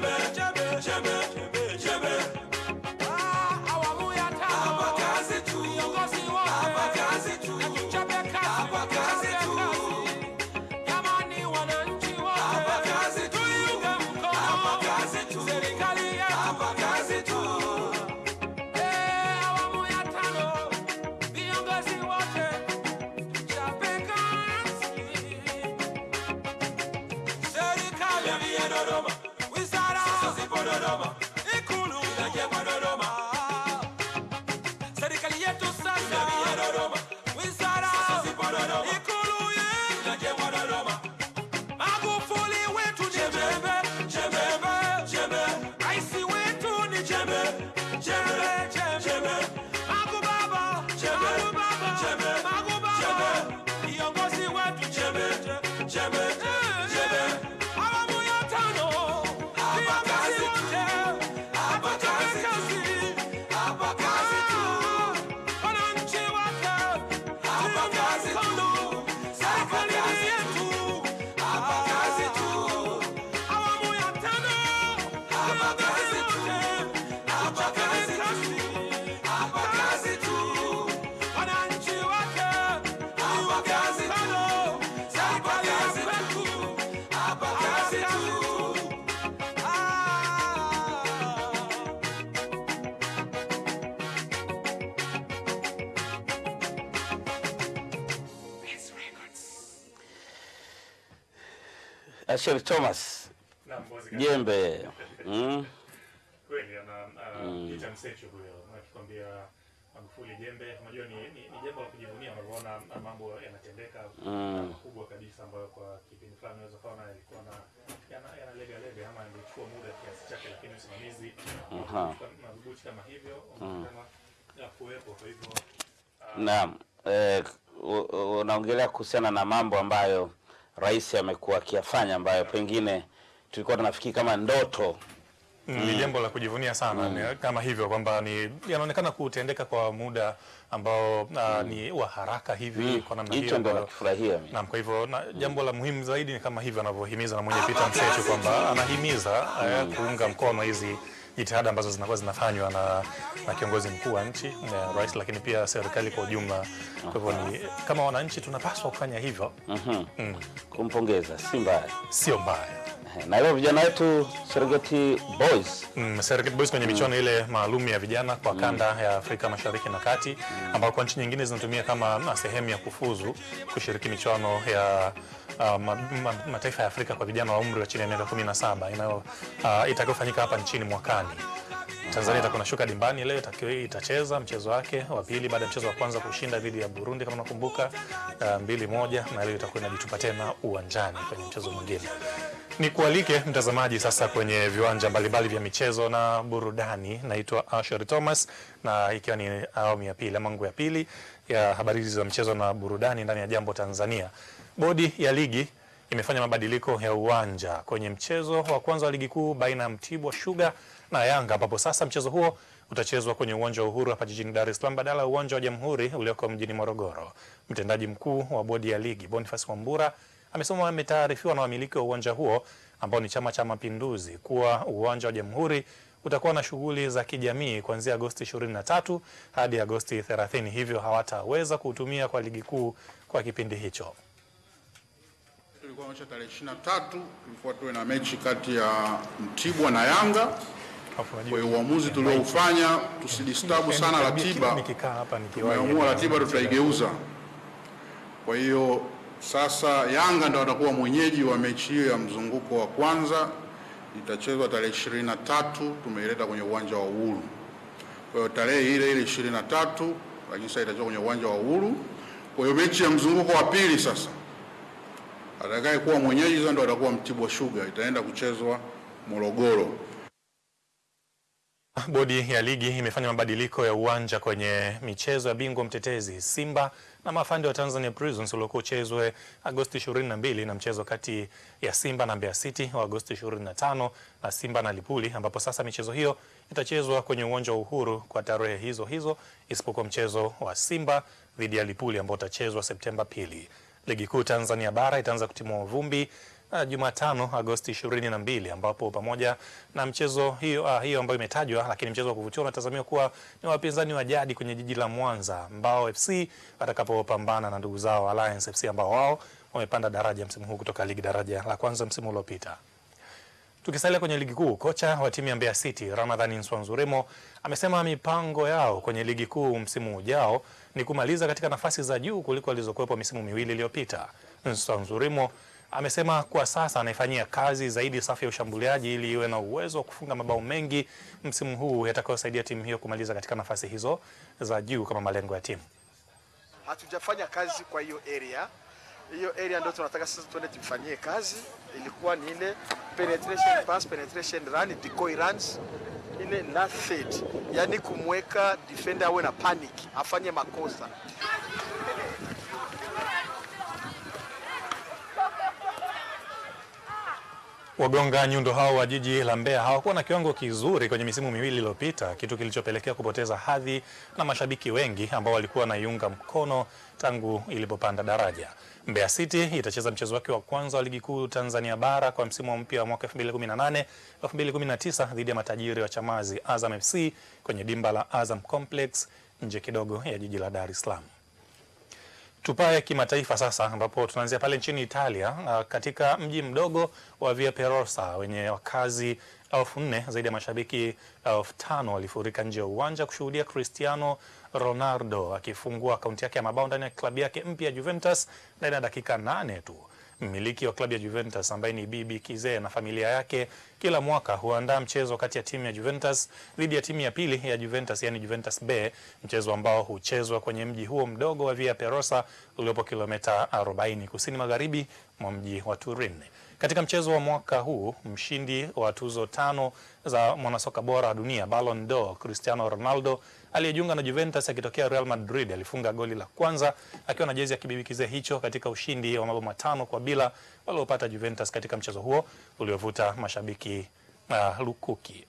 never Eh, Sheri Thomas jembe mm. kweli ana, anaita mm. huyo akikwambia Magufuli jembe. Unajua ni, ni, ni jambo la kujivunia unavyoona mambo yanatendeka hmm. makubwa mm. kabisa, ambayo kwa kipindi fulani unaweza kuona yalikuwa na yana, yana lega lega ama yangechukua muda kiasi chake, lakini usimamizi madhubuti kama hivyo unaonekana hmm. ya kuwepo. Kwa hivyo ah, naam, eh, unaongelea kuhusiana na mambo ambayo rais amekuwa akiyafanya ambayo pengine tulikuwa tunafikiri kama ndoto. ni jambo la kujivunia sana mm. kama hivyo kwamba ni yanaonekana kutendeka kwa muda ambao uh, ni wa haraka hivi Mm. kwa namna hiyo ndio nakifurahia mimi. Naam, kwa hivyo na jambo la muhimu zaidi ni kama hivyo anavyohimiza na mwenye pita Msechu kwamba anahimiza mm. kuunga mkono hizi jitihada ambazo zinakuwa zinafanywa na, na kiongozi mkuu wa nchi na rais, lakini pia serikali kwa ujumla. Kwa hivyo ni kama wananchi tunapaswa kufanya hivyo. Mhm. Mm. Kumpongeza si mbaya, sio mbaya. Na leo vijana wetu Serengeti Boys Mm, Serengeti Boys kwenye michuano ile maalum ya vijana kwa kanda mm. ya Afrika Mashariki na Kati mm. ambao kwa nchi nyingine zinatumia kama sehemu ya kufuzu kushiriki michuano ya ma, mataifa ya Afrika kwa vijana wa umri wa chini ya miaka 17 inayo uh, itakayofanyika hapa nchini mwakani. Tanzania itakuwa inashuka dimbani leo itacheza mchezo wake wa pili baada ya mchezo wa kwanza kushinda dhidi ya Burundi kama unakumbuka, uh, mbili moja, na leo itakuwa inajitupa tena uwanjani kwenye mchezo mwingine. Ni kualike mtazamaji sasa kwenye viwanja mbalimbali vya michezo na burudani. Naitwa Asher Thomas na ikiwa ni awamu ya pili ama ya pili ya habari za mchezo na burudani ndani ya Jambo Tanzania. Bodi ya ligi imefanya mabadiliko ya uwanja kwenye mchezo wa kwanza wa ligi kuu baina ya Mtibwa Sugar na Yanga, ambapo sasa mchezo huo utachezwa kwenye uwanja wa Uhuru hapa jijini Dar es Salaam badala ya uwanja wa Jamhuri ulioko mjini Morogoro. Mtendaji mkuu wa bodi ya ligi Boniface Wambura amesema ametaarifiwa na wamiliki wa uwanja huo ambao ni Chama cha Mapinduzi kuwa uwanja wa Jamhuri utakuwa na shughuli za kijamii kuanzia Agosti 23 hadi Agosti 30, hivyo hawataweza kuutumia kwa ligi kuu kwa kipindi hicho. Ya tarehe 23 tulikuwa tuwe na mechi kati ya Mtibwa na Yanga. Kwa hiyo uamuzi tulioufanya tusidistabu sana ratiba, tumeamua ratiba tutaigeuza. Kwa hiyo sasa Yanga ndo watakuwa mwenyeji wa mechi hiyo ya mzunguko wa kwanza, itachezwa tarehe 23, tumeileta kwenye uwanja wa Uhuru. Kwa hiyo tarehe ile ile 23, lakini sasa itachezwa kwenye uwanja wa Uhuru. Kwa hiyo mechi ya mzunguko wa pili sasa atakaye kuwa mwenyeji sasa ndo atakuwa Mtibwa Sugar, itaenda kuchezwa Morogoro. Bodi ya ligi imefanya mabadiliko ya uwanja kwenye michezo ya bingwa mtetezi Simba na mafande wa Tanzania Prisons uliokuwa uchezwe Agosti 22 na mchezo kati ya Simba na Mbeya City wa Agosti 25 na Simba na Lipuli, ambapo sasa michezo hiyo itachezwa kwenye uwanja wa Uhuru kwa tarehe hizo hizo, isipokuwa mchezo wa Simba dhidi ya Lipuli ambao utachezwa Septemba pili. Ligi kuu Tanzania bara itaanza kutimua vumbi Jumatano Agosti 22 ambapo pamoja na mchezo hiyo, uh, hiyo ambayo imetajwa, lakini mchezo wa kuvutia unatazamiwa kuwa ni wapinzani wa jadi kwenye jiji la Mwanza, Mbao FC watakapopambana na ndugu zao Alliance FC ambao wao wamepanda daraja msimu huu kutoka ligi daraja la kwanza msimu uliopita. Tukisalia kwenye ligi kuu, kocha wa timu ya Mbeya City Ramadhani Nswanzuremo amesema mipango yao kwenye ligi kuu msimu ujao ni kumaliza katika nafasi za juu kuliko alizokuwepo misimu miwili iliyopita. Nswanzuremo amesema kwa sasa anaifanyia kazi zaidi safu ya ushambuliaji ili iwe na uwezo wa kufunga mabao mengi msimu huu yatakayosaidia timu hiyo kumaliza katika nafasi hizo za juu kama malengo ya timu. hatujafanya kazi kwa hiyo area. Hiyo area ndio tunataka sasa tuende tufanyie kazi. Ilikuwa ni ile penetration pass, penetration run, decoy runs, ile last third, yani kumweka defender awe na panic, afanye makosa. Wagonga nyundo hao wa jiji la Mbeya hawakuwa na kiwango kizuri kwenye misimu miwili iliyopita, kitu kilichopelekea kupoteza hadhi na mashabiki wengi ambao walikuwa wanaiunga mkono tangu ilipopanda daraja. Mbeya City itacheza mchezo wake wa kwanza wa ligi kuu Tanzania bara kwa msimu mpya wa mwaka 2018 2019 dhidi ya matajiri wa Chamazi Azam FC kwenye dimba la Azam Complex nje kidogo ya jiji la Dar es Salaam. Tupae kimataifa sasa, ambapo tunaanzia pale nchini Italia, uh, katika mji mdogo wa Via Perosa wenye wakazi elfu nne zaidi ya mashabiki elfu tano walifurika nje ya uwanja kushuhudia Cristiano Ronaldo akifungua akaunti yake ya mabao ndani ya klabu yake mpya ya Juventus ndani ya dakika nane tu. Mmiliki wa klabu ya Juventus ambaye ni Bibi Kizee na familia yake kila mwaka huandaa mchezo kati ya timu ya Juventus dhidi ya timu ya pili ya Juventus, yani Juventus B, mchezo ambao huchezwa kwenye mji huo mdogo wa Via Perosa uliopo kilomita 40 kusini magharibi mwa mji wa Turin. Katika mchezo wa mwaka huu, mshindi wa tuzo tano za mwanasoka bora wa dunia Ballon d'Or Cristiano Ronaldo aliyejiunga na Juventus akitokea Real Madrid alifunga goli la kwanza akiwa na jezi ya kibibi kizee hicho katika ushindi wa mabao matano kwa bila waliopata Juventus katika mchezo huo uliovuta mashabiki uh, lukuki.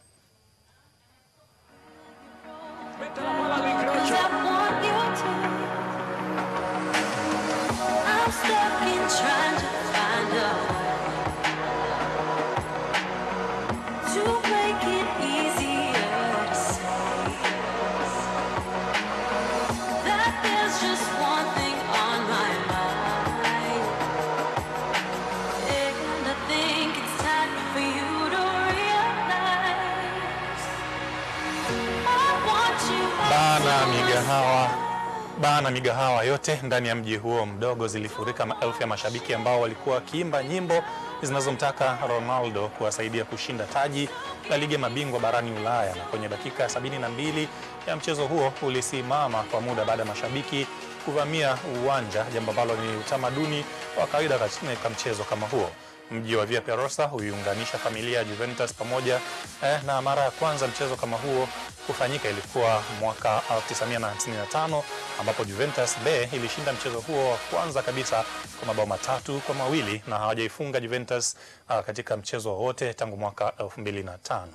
Bana migahawa yote ndani ya mji huo mdogo zilifurika maelfu ya mashabiki ambao walikuwa wakiimba nyimbo zinazomtaka Ronaldo kuwasaidia kushinda taji la ligi ya mabingwa barani Ulaya. Na kwenye dakika ya sabini na mbili ya mchezo huo ulisimama kwa muda baada ya mashabiki kuvamia uwanja, jambo ambalo ni utamaduni wa kawaida katika mchezo kama huo. Mji wa Via Perosa huiunganisha familia ya Juventus pamoja eh, na mara ya kwanza mchezo kama huo kufanyika ilikuwa mwaka 1955 ambapo Juventus B ilishinda mchezo huo wa kwanza kabisa kwa mabao matatu kwa mawili na hawajaifunga Juventus uh, katika mchezo wowote tangu mwaka 2005.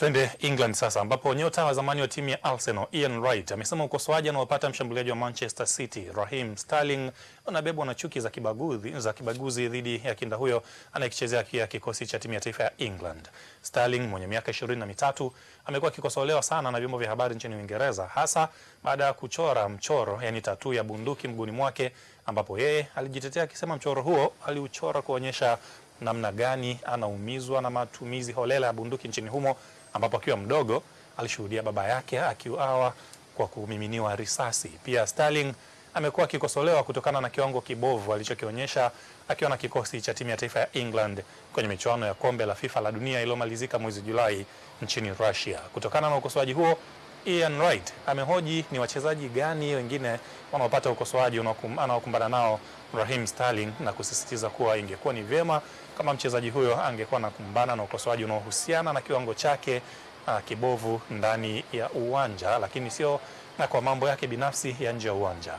Twende England sasa ambapo nyota wa zamani wa timu ya Arsenal Ian Wright amesema ukosoaji anaopata mshambuliaji wa Manchester City Raheem Sterling unabebwa na chuki za kibaguzi, za kibaguzi dhidi ya kinda huyo anayekichezea kia kikosi cha timu ya taifa ya England. Sterling mwenye miaka ishirini na mitatu amekuwa akikosolewa sana na vyombo vya habari nchini Uingereza hasa baada ya kuchora mchoro yani tatu ya bunduki mguuni mwake ambapo yeye alijitetea akisema mchoro huo aliuchora kuonyesha namna gani anaumizwa na matumizi holela ya bunduki nchini humo ambapo akiwa mdogo alishuhudia baba yake akiuawa kwa kumiminiwa risasi. Pia Sterling amekuwa akikosolewa kutokana na kiwango kibovu alichokionyesha akiwa na kikosi cha timu ya taifa ya England kwenye michuano ya kombe la FIFA la dunia iliyomalizika mwezi Julai nchini Russia. Kutokana na ukosoaji huo, Ian Wright amehoji ni wachezaji gani wengine wanaopata ukosoaji anaokumbana nao Raheem Sterling na kusisitiza kuwa ingekuwa ni vyema kama mchezaji huyo angekuwa anakumbana na ukosoaji unaohusiana na kiwango chake uh, kibovu ndani ya uwanja, lakini sio na kwa mambo yake binafsi ya nje ya uwanja.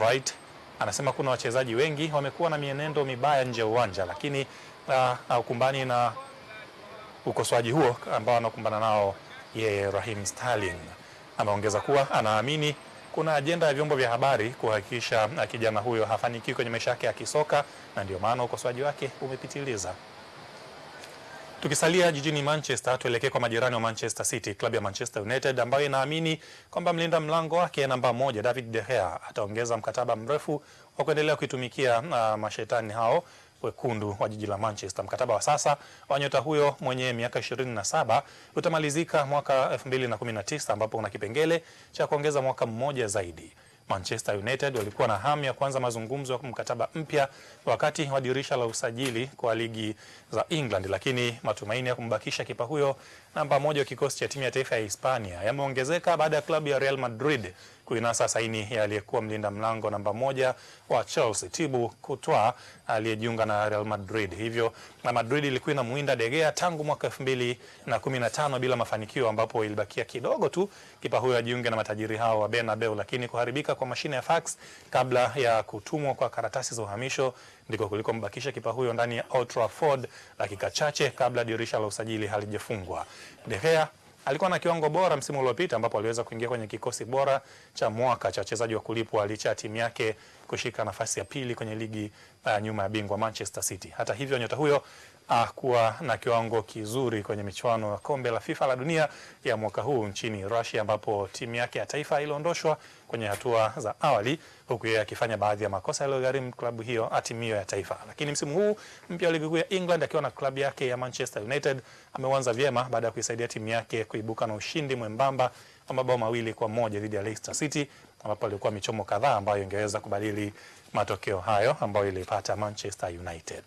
Wright anasema kuna wachezaji wengi wamekuwa na mienendo mibaya nje ya uwanja, lakini uh, haukumbani na ukosoaji huo ambao anakumbana nao yeye Rahim Sterling. Ameongeza kuwa anaamini kuna ajenda ya vyombo vya habari kuhakikisha uh, kijana huyo hafanikiwi kwenye maisha yake ya kisoka na ndio maana ukosoaji wake umepitiliza. Tukisalia jijini Manchester, tuelekee kwa majirani wa Manchester City, klabu ya Manchester United ambayo inaamini kwamba mlinda mlango wake namba moja David De Gea ataongeza mkataba mrefu wa kuendelea kuitumikia uh, mashetani hao wekundu wa jiji la Manchester. Mkataba wa sasa wa nyota huyo mwenye miaka 27 utamalizika mwaka 2019 ambapo una kipengele cha kuongeza mwaka mmoja zaidi. Manchester United walikuwa na hamu ya kuanza mazungumzo ya mkataba mpya wakati wa dirisha la usajili kwa ligi za England, lakini matumaini ya kumbakisha kipa huyo namba moja wa kikosi cha timu ya taifa ya Hispania yameongezeka baada ya klabu ya Real Madrid kuinasa saini ya aliyekuwa mlinda mlango namba moja wa Chelsea Thibaut Courtois aliyejiunga na Real Madrid. Hivyo na Madrid ilikuwa inamuinda De Gea tangu mwaka 2015 bila mafanikio, ambapo ilibakia kidogo tu kipa huyo ajiunge na matajiri hao wa Bernabeu, lakini kuharibika kwa mashine ya fax kabla ya kutumwa kwa karatasi za uhamisho ndiko kulikombakisha kipa huyo ndani ya Old Trafford dakika chache kabla dirisha la usajili halijafungwa. De Gea alikuwa na kiwango bora msimu uliopita ambapo aliweza kuingia kwenye kikosi bora cha mwaka cha wachezaji wa kulipwa licha ya timu yake kushika nafasi ya pili kwenye ligi uh, nyuma ya bingwa Manchester City. Hata hivyo nyota huyo uh, kuwa na kiwango kizuri kwenye michuano ya kombe la FIFA la dunia ya mwaka huu nchini Russia ambapo timu yake ya taifa iliondoshwa kwenye hatua za awali huku yeye akifanya baadhi ya makosa yaliyogharimu klabu hiyo timu hiyo ya taifa. Lakini msimu huu mpya wa ligi kuu ya England akiwa na klabu yake ya Manchester United ameuanza vyema baada ya kuisaidia timu yake kuibuka na ushindi mwembamba wa mabao mawili kwa moja dhidi ya Leicester City ambapo alikuwa michomo kadhaa ambayo ingeweza kubadili matokeo hayo ambayo ilipata Manchester United.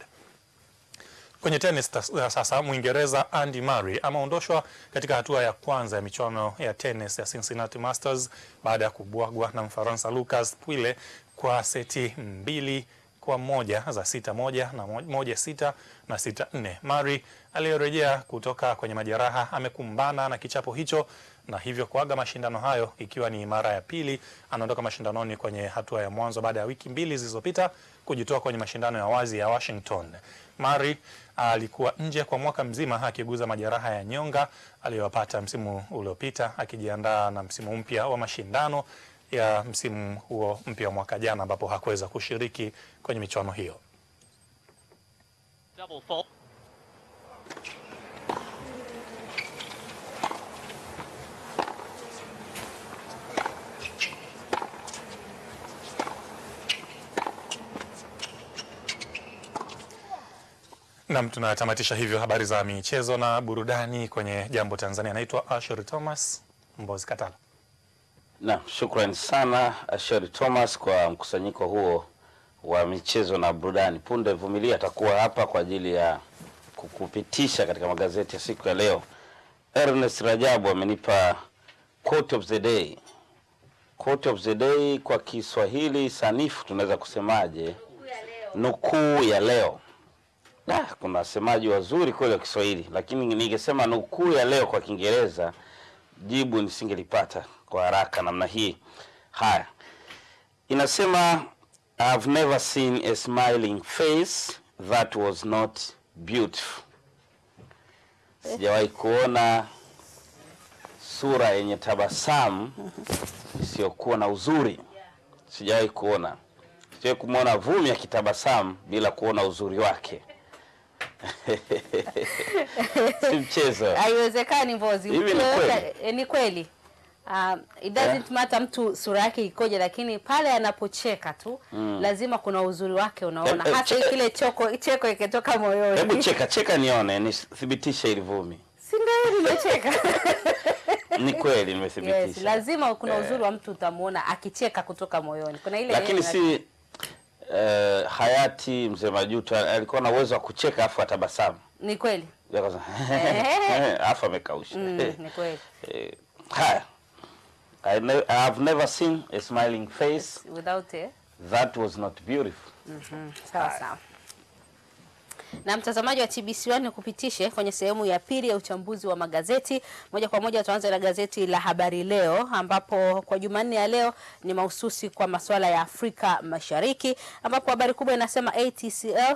Kwenye tenis sasa, Mwingereza Andy Murray ameondoshwa katika hatua ya kwanza ya michuano ya tenis ya Cincinnati Masters baada ya kubwagwa na Mfaransa Lucas Pouille kwa seti mbili kwa moja za sita moja na moja sita na sita nne. Mari aliyorejea kutoka kwenye majeraha amekumbana na kichapo hicho na hivyo kuaga mashindano hayo ikiwa ni mara ya pili anaondoka mashindanoni kwenye hatua ya mwanzo baada ya wiki mbili zilizopita kujitoa kwenye mashindano ya wazi ya Washington. Mari alikuwa nje kwa mwaka mzima akiguza majeraha ya nyonga aliyopata msimu uliopita akijiandaa na msimu mpya wa mashindano ya msimu huo mpya wa mwaka jana ambapo hakuweza kushiriki kwenye michuano hiyo. Nam, tunatamatisha hivyo habari za michezo na burudani kwenye Jambo Tanzania. anaitwa Asher Thomas Mbozi Katala. Naam, shukrani sana Asheri Thomas kwa mkusanyiko huo wa michezo na burudani. Punde Vumilia atakuwa hapa kwa ajili ya kukupitisha katika magazeti ya siku ya leo. Ernest Rajabu amenipa quote of the day. Quote of the day kwa Kiswahili sanifu tunaweza kusemaje? Nukuu ya leo. Da, kuna wasemaji wazuri kweli wa Kiswahili, lakini ningesema nukuu ya leo kwa Kiingereza jibu nisingelipata kwa haraka namna hii. Haya, inasema I've never seen a smiling face that was not beautiful. Sijawahi kuona sura yenye tabasamu isiyokuwa na uzuri. Sijawahi kuona, sijawahi kumwona Vumi akitabasamu bila kuona uzuri wake. si mchezo. Haiwezekani Mbozi. Hivi ni kweli? eh, ni kweli. Um, it doesn't yeah. matter mtu sura yake ikoje, lakini pale anapocheka tu Mm. lazima kuna uzuri wake unaona, e, eh, hasa che- kile choko cheko ikitoka moyoni. Hebu cheka cheka nione, nithibitishe ili Vumi. si ndio nimecheka? Ni kweli nimethibitisha. yes, lazima kuna uzuri yeah. wa mtu utamuona akicheka kutoka moyoni. Kuna ile Lakini si eh, hayati mzee Majuto alikuwa na uwezo wa kucheka afu atabasamu. ni kweli afu amekausha. mm, ni kweli Eh, Haya. I ne have never seen a smiling face without it. that was not beautiful. Mhm, sawa sawa. Na mtazamaji wa TBC1 nikupitishe kwenye sehemu ya pili ya uchambuzi wa magazeti. Moja kwa moja tuanze na gazeti la Habari Leo ambapo kwa Jumanne ya leo ni mahususi kwa masuala ya Afrika Mashariki ambapo habari kubwa inasema ATCL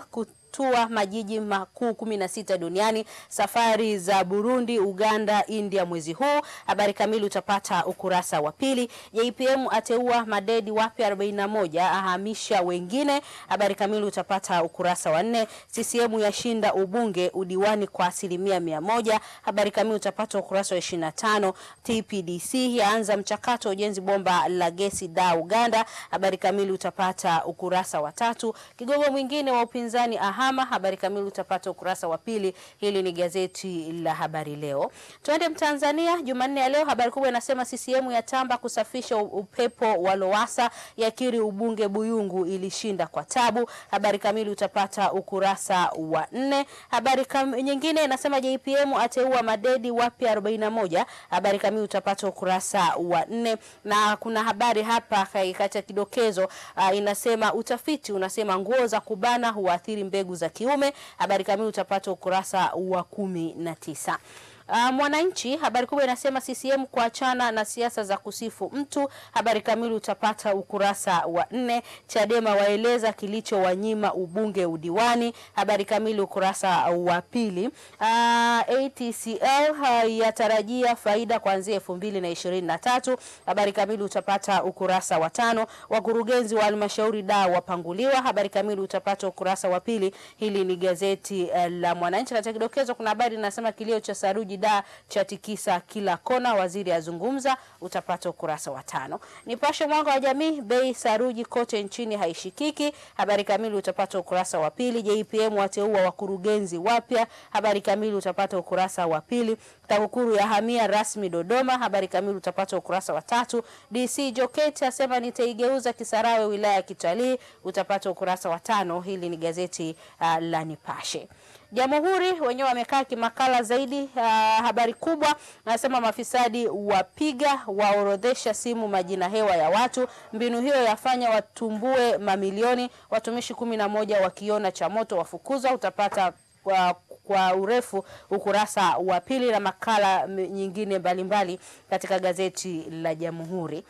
kutua majiji makuu kumi na sita duniani, safari za Burundi, Uganda, India mwezi huu. Habari kamili utapata ukurasa wa pili. JPM ateua madedi wapya 41 ahamisha wengine. Habari kamili utapata ukurasa wa nne. CCM yashinda ubunge udiwani kwa asilimia mia moja. Habari kamili utapata ukurasa wa 25. TPDC yaanza mchakato ujenzi bomba la gesi da Uganda. Habari kamili utapata ukurasa wa tatu. Kigogo mwingine wa upinzani ahama. Habari kamili utapata ukurasa wa pili. Hili ni gazeti la Habari Leo. Twende Mtanzania Jumanne ya leo, habari kubwa inasema CCM yatamba kusafisha upepo wa Lowassa, yakiri ubunge Buyungu ilishinda kwa tabu. Habari kamili utapata ukurasa wa nne. Habari kam, nyingine inasema JPM ateua madedi wapya 41. Habari kamili utapata ukurasa wa nne, na kuna habari hapa katika kidokezo uh, inasema utafiti unasema nguo za kubana huathiri mbegu za kiume. Habari kamili utapata ukurasa wa kumi na tisa. Uh, Mwananchi habari kubwa inasema CCM kuachana na siasa za kusifu mtu. Habari kamili utapata ukurasa wa nne. Chadema waeleza kilichowanyima ubunge udiwani. Habari kamili ukurasa wa pili. Uh, ATCL uh, yatarajia faida kuanzia elfu mbili na ishirini na tatu. Habari kamili utapata ukurasa wa tano. Wakurugenzi wa halmashauri da wapanguliwa. Habari kamili utapata ukurasa wa pili. Hili ni gazeti uh, la Mwananchi. Katika kidokezo kuna habari inasema kilio cha saruji da cha tikisa kila kona, waziri azungumza. Utapata ukurasa wa tano. Nipashe mwanga wa jamii, bei saruji kote nchini haishikiki. Habari kamili utapata ukurasa wa pili. JPM wateua wakurugenzi wapya. Habari kamili utapata ukurasa wa pili. TAKUKURU ya hamia rasmi Dodoma. Habari kamili utapata ukurasa wa tatu. DC Joketi asema nitaigeuza Kisarawe wilaya ya kitalii. Utapata ukurasa wa tano. Hili ni gazeti uh, la Nipashe. Jamhuri wenyewe wamekaa kimakala zaidi. Uh, habari kubwa nasema mafisadi wapiga waorodhesha simu majina hewa ya watu. Mbinu hiyo yafanya watumbue mamilioni. Watumishi kumi na moja wakiona cha moto wafukuzwa. Utapata kwa, kwa urefu ukurasa wa pili na makala nyingine mbalimbali katika gazeti la Jamhuri.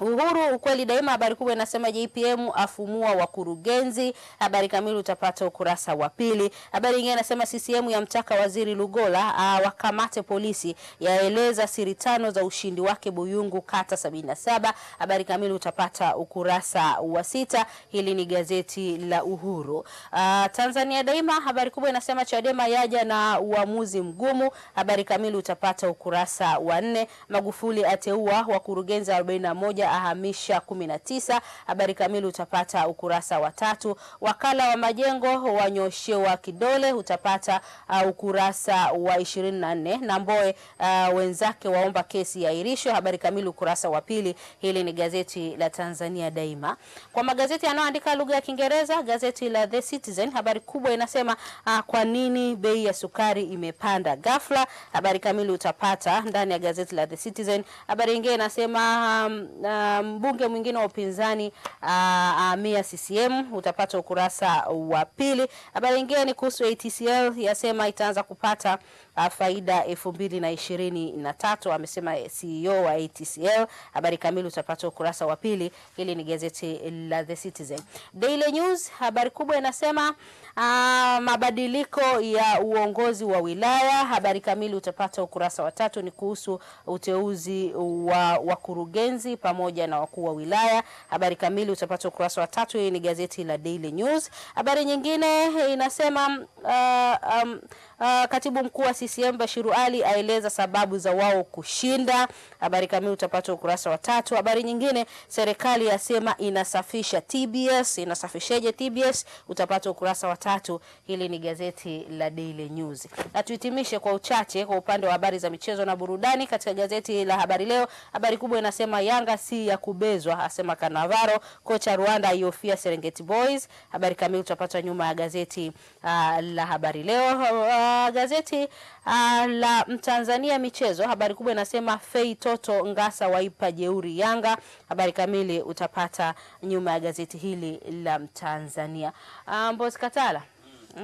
Uhuru ukweli daima, habari kubwa inasema JPM afumua wakurugenzi. Habari kamili utapata ukurasa wa pili. Habari nyingine inasema CCM yamtaka waziri Lugola awakamate polisi, yaeleza siri tano za ushindi wake Buyungu kata 77. Habari kamili utapata ukurasa wa sita. Hili ni gazeti la Uhuru. A, Tanzania Daima, habari kubwa inasema Chadema yaja na uamuzi mgumu. Habari kamili utapata ukurasa wa nne. Magufuli ateua wakurugenzi 41 ahamisha 19. Habari kamili utapata ukurasa wa tatu. Wakala wa majengo wanyoshewa kidole utapata uh, ukurasa wa 24. Na Mboe uh, wenzake waomba kesi iahirishwe. Habari kamili ukurasa wa pili. Hili ni gazeti la Tanzania Daima. Kwa magazeti yanayoandika lugha ya Kiingereza, gazeti la The Citizen, habari kubwa inasema uh, kwa nini bei ya sukari imepanda ghafla. Habari kamili utapata ndani ya gazeti la The Citizen. Habari nyingine inasema um, uh, mbunge mwingine wa upinzani uh, amia CCM, utapata ukurasa wa pili. Habari nyingine ni kuhusu ATCL yasema itaanza kupata faida ishirini na tatu amesema CEO wa ATCL. Habari kamili utapata ukurasa wa pili. Hili ni gazeti la The Citizen. Daily News, habari kubwa inasema uh, mabadiliko ya uongozi wa wilaya. Habari kamili utapata ukurasa wa tatu, ni kuhusu uteuzi wa wakurugenzi pamoja na wakuu wa wilaya. Habari kamili utapata ukurasa wa tatu. Hii ni gazeti la Daily News. Habari nyingine inasema uh, um, Uh, katibu mkuu wa CCM Bashiru Ali aeleza sababu za wao kushinda. Habari kamili utapata ukurasa wa tatu. Habari nyingine, serikali yasema inasafisha TBS. Inasafisheje TBS? Utapata ukurasa wa tatu. Hili ni gazeti la Daily News. Na tuhitimishe kwa uchache kwa upande wa habari za michezo na burudani katika gazeti la Habari Leo. Habari kubwa inasema Yanga si ya kubezwa, asema Kanavaro. Kocha Rwanda aiofia Serengeti Boys. Habari kamili utapata nyuma ya gazeti uh, la Habari Leo. Uh, gazeti uh, la Mtanzania michezo, habari kubwa inasema Fei Toto Ngasa waipa jeuri Yanga. Habari kamili utapata nyuma ya gazeti hili la Mtanzania. Uh, Mbozi Katala,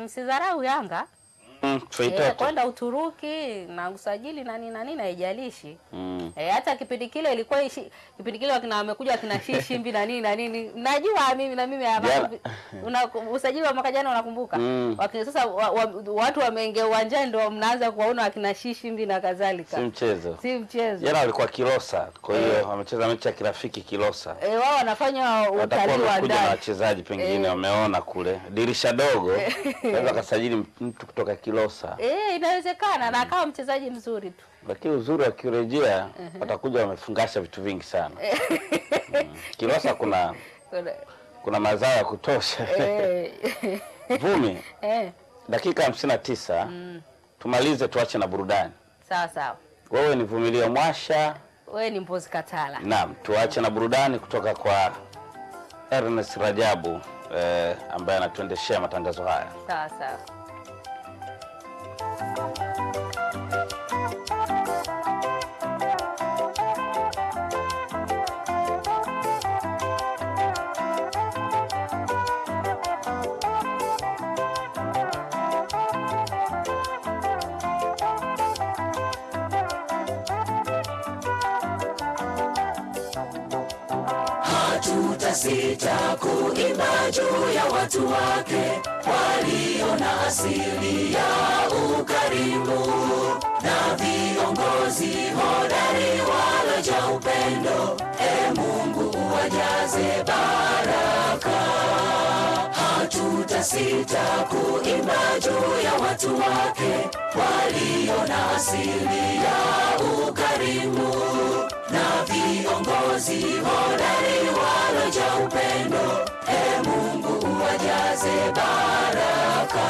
msidharau Yanga Mm, e, kwenda Uturuki na usajili na nini na nini haijalishi. Mm. E, hata kipindi kile ilikuwa ishi, kipindi kile wakina wamekuja wakina Shishimbi na nini na nini. Najua mimi na mimi hapa una usajili wa mwaka jana unakumbuka? Mm. Wakina sasa wa, wa, watu wameingia uwanjani ndio mnaanza kuwaona wakina Shishimbi na kadhalika. Si mchezo. Si mchezo. Jana walikuwa Kilosa, kwa hiyo wamecheza mechi ya kirafiki Kilosa. Eh, wao wanafanya utalii wa wamekuja na ndani. wachezaji pengine Eh. wameona kule dirisha dogo, naweza kasajili mtu kutoka Kilosa, Eh, inawezekana na akawa mchezaji mzuri tu. lakini uzuri akirejea watakuja wamefungasha vitu vingi sana. Mm. Kilosa kuna kuna mazao ya kutosha. Eh. Vumi, Eh, dakika hamsini na tisa mm, tumalize, tuache na burudani. sawa sawa. Wewe ni Vumilia Mwasha, Wewe ni Mpozi Katala. naam, tuache na burudani kutoka kwa Ernest Rajabu eh, ambaye anatuendeshea matangazo haya. Sawa sawa. Hatutasita kuimba juu ya watu wake walio na asili ya ukarimu na viongozi hodari waloja upendo. E Mungu uwajaze baraka, hatutasita kuimba juu ya watu wake walio na asili ya ukarimu na viongozi hodari waloja upendo. E Mungu baraka,